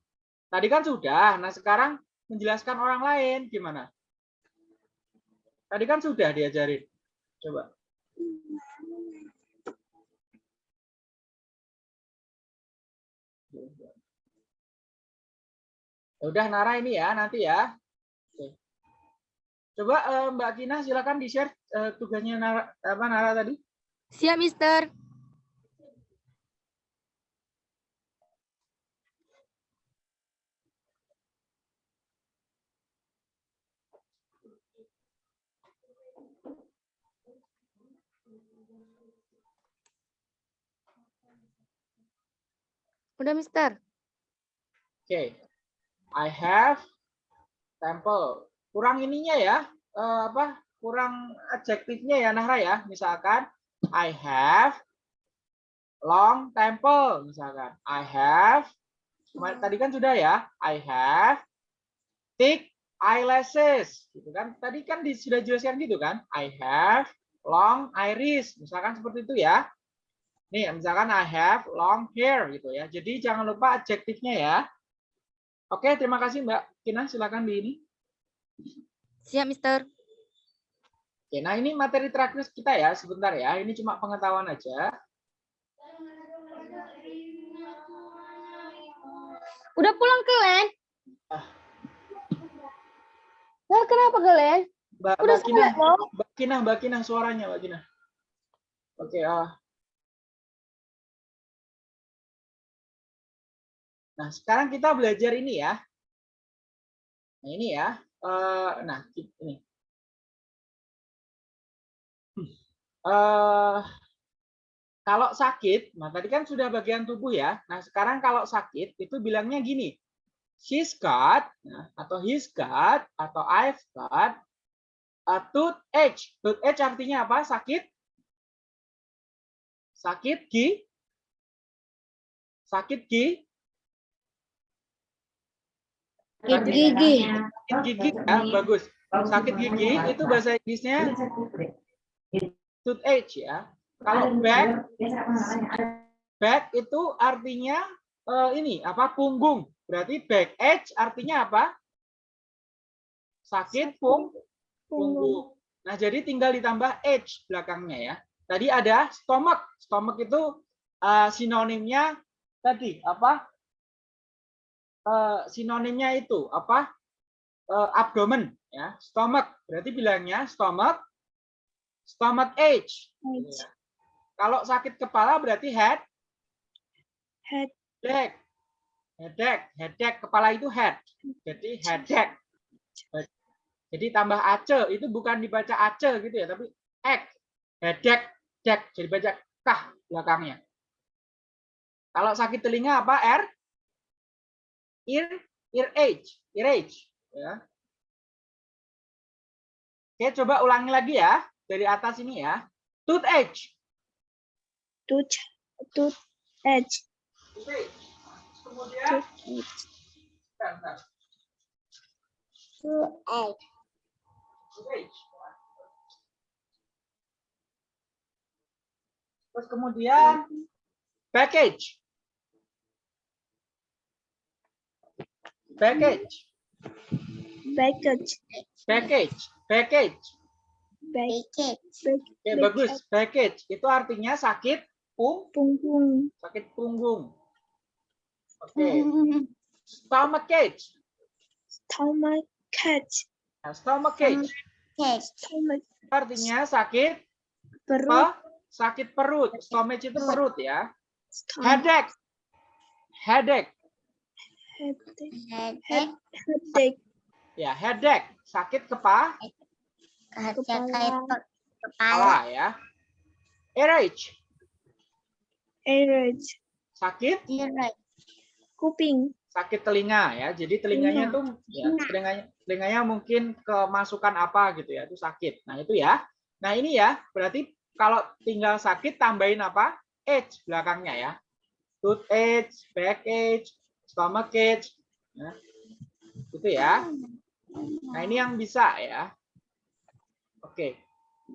Tadi kan sudah. Nah, sekarang menjelaskan orang lain gimana? Tadi kan sudah diajarin. Coba. Ya Udah Nara ini ya nanti ya. Coba eh, Mbak Kina silakan di-share eh, tugasnya Nara, apa Nara tadi. Siap, Mister. Udah, Mister. Oke. I have temple. Kurang ininya ya. eh, apa? Kurang adjektifnya ya Nahra ya. Misalkan I have long temple misalkan. I have tadi kan sudah ya. I have thick eyelashes gitu kan. Tadi kan sudah jelaskan gitu kan. I have long iris misalkan seperti itu ya. Nih, misalkan I have long hair gitu ya. Jadi jangan lupa adjektifnya ya. Oke, terima kasih Mbak Kina. Silakan di ini. Siap, Mister. Oke, nah ini materi terakhir kita ya. Sebentar ya. Ini cuma pengetahuan aja. Udah pulang ke Len? Ah. Nah, kenapa ke Len? Mbak, Udah Mbak Kina. Mbak Kina, Mbak Kina, suaranya Mbak Kina. Oke, ah. Nah, sekarang kita belajar ini ya. Nah, ini ya. Eh, nah, ini. Eh, kalau sakit, nah tadi kan sudah bagian tubuh ya. Nah, sekarang kalau sakit itu bilangnya gini. She's got, nah, atau he's got, atau I've got a toothache. Toothache artinya apa? Sakit? Sakit gi? Sakit gi? Sakit gigi. Sakit gigi ya, bagus. Sakit gigi itu bahasa Inggrisnya toothache ya. Kalau back, back itu artinya eh, ini apa? Punggung. Berarti back edge artinya apa? Sakit pung punggung. Nah, jadi tinggal ditambah edge belakangnya ya. Tadi ada stomach. Stomach itu eh, sinonimnya tadi apa? Eh, sinonimnya itu apa? Eh, abdomen ya. Stomach. Berarti bilangnya stomach stomach ache. Ya. Kalau sakit kepala berarti head headache. Headache, headache kepala itu head. Jadi headache. Jadi tambah ace itu bukan dibaca ace gitu ya, tapi ek. Headache, headache. Jadi baca kah belakangnya. Kalau sakit telinga apa? R ear ear age, ear age ya. Oke, coba ulangi lagi ya dari atas ini ya. Toothache. Tooth, tooth edge. Kemudian bentar, bentar. tooth edge. Terus kemudian package. Package, package, package, package. package, Oke, bagus. Package itu artinya sakit pung, punggung, sakit punggung. Oke, stomach ache. stomach catch, Nah, stomach artinya sakit perut, apa? Sakit perut. Stomach itu perut ya. stomach Headache. Headache. Headache, head, headache, Ya, headache. Sakit kepa kepala, kepala ya. Earache. earache, Sakit kuping, sakit telinga ya. Jadi telinganya Telinga. tuh ya, telinganya, telinganya mungkin kemasukan apa gitu ya, itu sakit. Nah, itu ya. Nah, ini ya, berarti kalau tinggal sakit tambahin apa? Edge belakangnya ya. Tooth edge, back edge, stomach edge. Ya. Itu ya. Nah, ini yang bisa ya. Oke.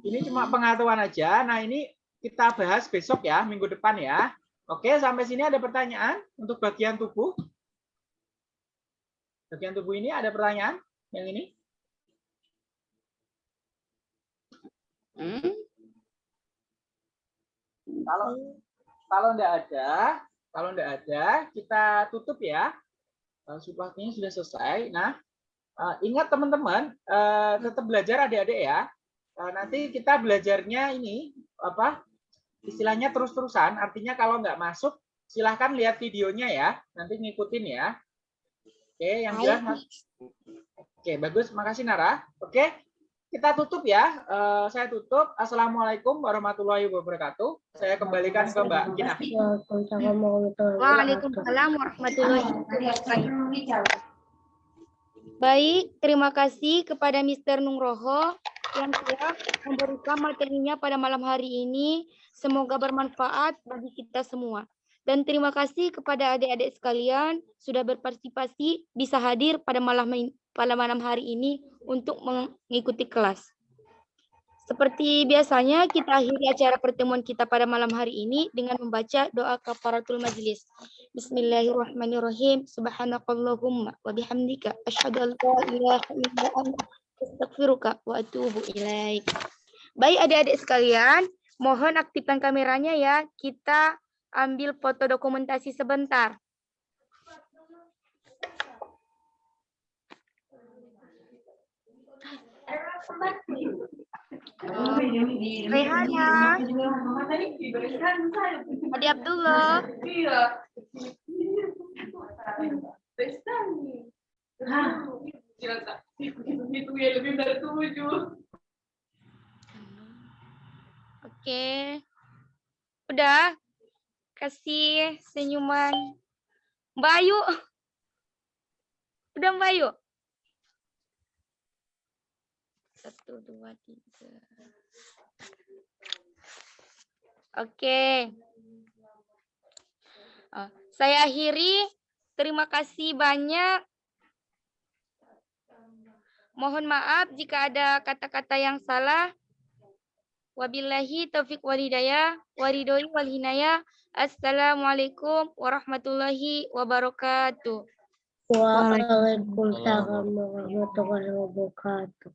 Ini cuma pengetahuan aja. Nah, ini kita bahas besok ya, minggu depan ya. Oke, sampai sini ada pertanyaan untuk bagian tubuh? Bagian tubuh ini ada pertanyaan yang ini? Kalau kalau enggak ada, kalau enggak ada, kita tutup ya. Eh, Waktunya sudah selesai. Nah, eh, ingat teman-teman, eh, tetap belajar adik-adik ya. Nanti kita belajarnya ini apa? Istilahnya terus-terusan. Artinya kalau nggak masuk, silahkan lihat videonya ya. Nanti ngikutin ya. Oke, yang jelas Mas. Oke, bagus. Makasih Nara. Oke, kita tutup ya. Eh, saya tutup. Assalamualaikum warahmatullahi wabarakatuh. Saya kembalikan ke Mbak Gina. Waalaikumsalam warahmatullahi wabarakatuh. Baik, terima kasih kepada Mr. Nungroho yang telah memberikan materinya pada malam hari ini. Semoga bermanfaat bagi kita semua. Dan terima kasih kepada adik-adik sekalian sudah berpartisipasi bisa hadir pada malam pada malam hari ini untuk mengikuti kelas. Seperti biasanya, kita akhiri acara pertemuan kita pada malam hari ini dengan membaca doa kafaratul majlis. Bismillahirrahmanirrahim. Subhanakallahumma wa bihamdika wa atubu ilaik. Baik adik-adik sekalian, mohon aktifkan kameranya ya. Kita ambil foto dokumentasi sebentar. Rehana, Adi Abdullah. Oke. Udah. Kasih senyuman. Mbak Ayu. Udah Mbak Ayu? Satu, dua, tiga. Oke. Oh, saya akhiri. Terima kasih banyak. Mohon maaf jika ada kata-kata yang salah. Wabillahi taufiq wal hidayah, waridoi wal hinayah. Assalamualaikum warahmatullahi wabarakatuh. Waalaikumsalam warahmatullahi wabarakatuh.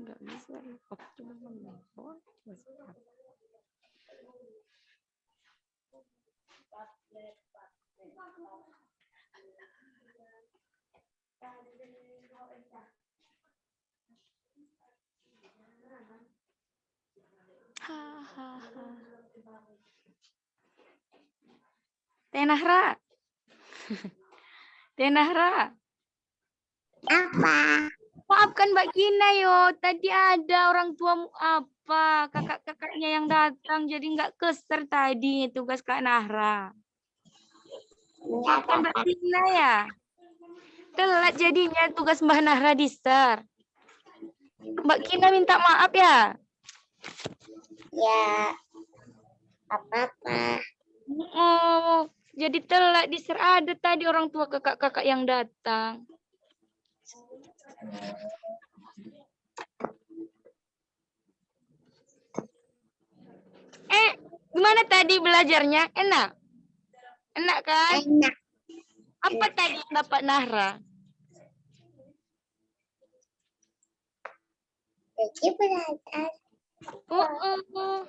Enggak bisa. Oke, coba menelpon. Hahaha. Tenahra. Tenahra. Apa? Maafkan Mbak Kina yo, tadi ada orang tuamu apa, kakak-kakaknya yang datang jadi nggak keser tadi tugas Kak Nahra. Maafkan Mbak Kina ya. Telat jadinya tugas Mbak Nahra di Star. Mbak Kina minta maaf ya. Ya. Apa-apa. Oh, jadi telat di Star ada tadi orang tua kakak-kakak yang datang. Eh, gimana tadi belajarnya? Enak? Enak kan? Enak. Apa tadi yang dapat Nahra? Jadi belajar. Oh, oh, oh.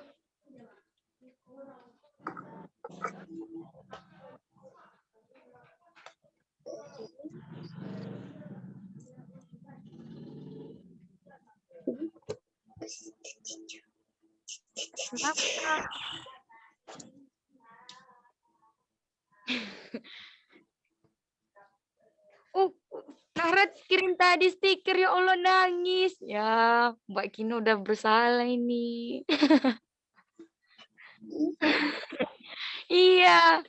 Kenapa? Uh, Nahra kirim tadi stiker ya Allah nangis. Ya, Mbak Kino udah bersalah ini. iya,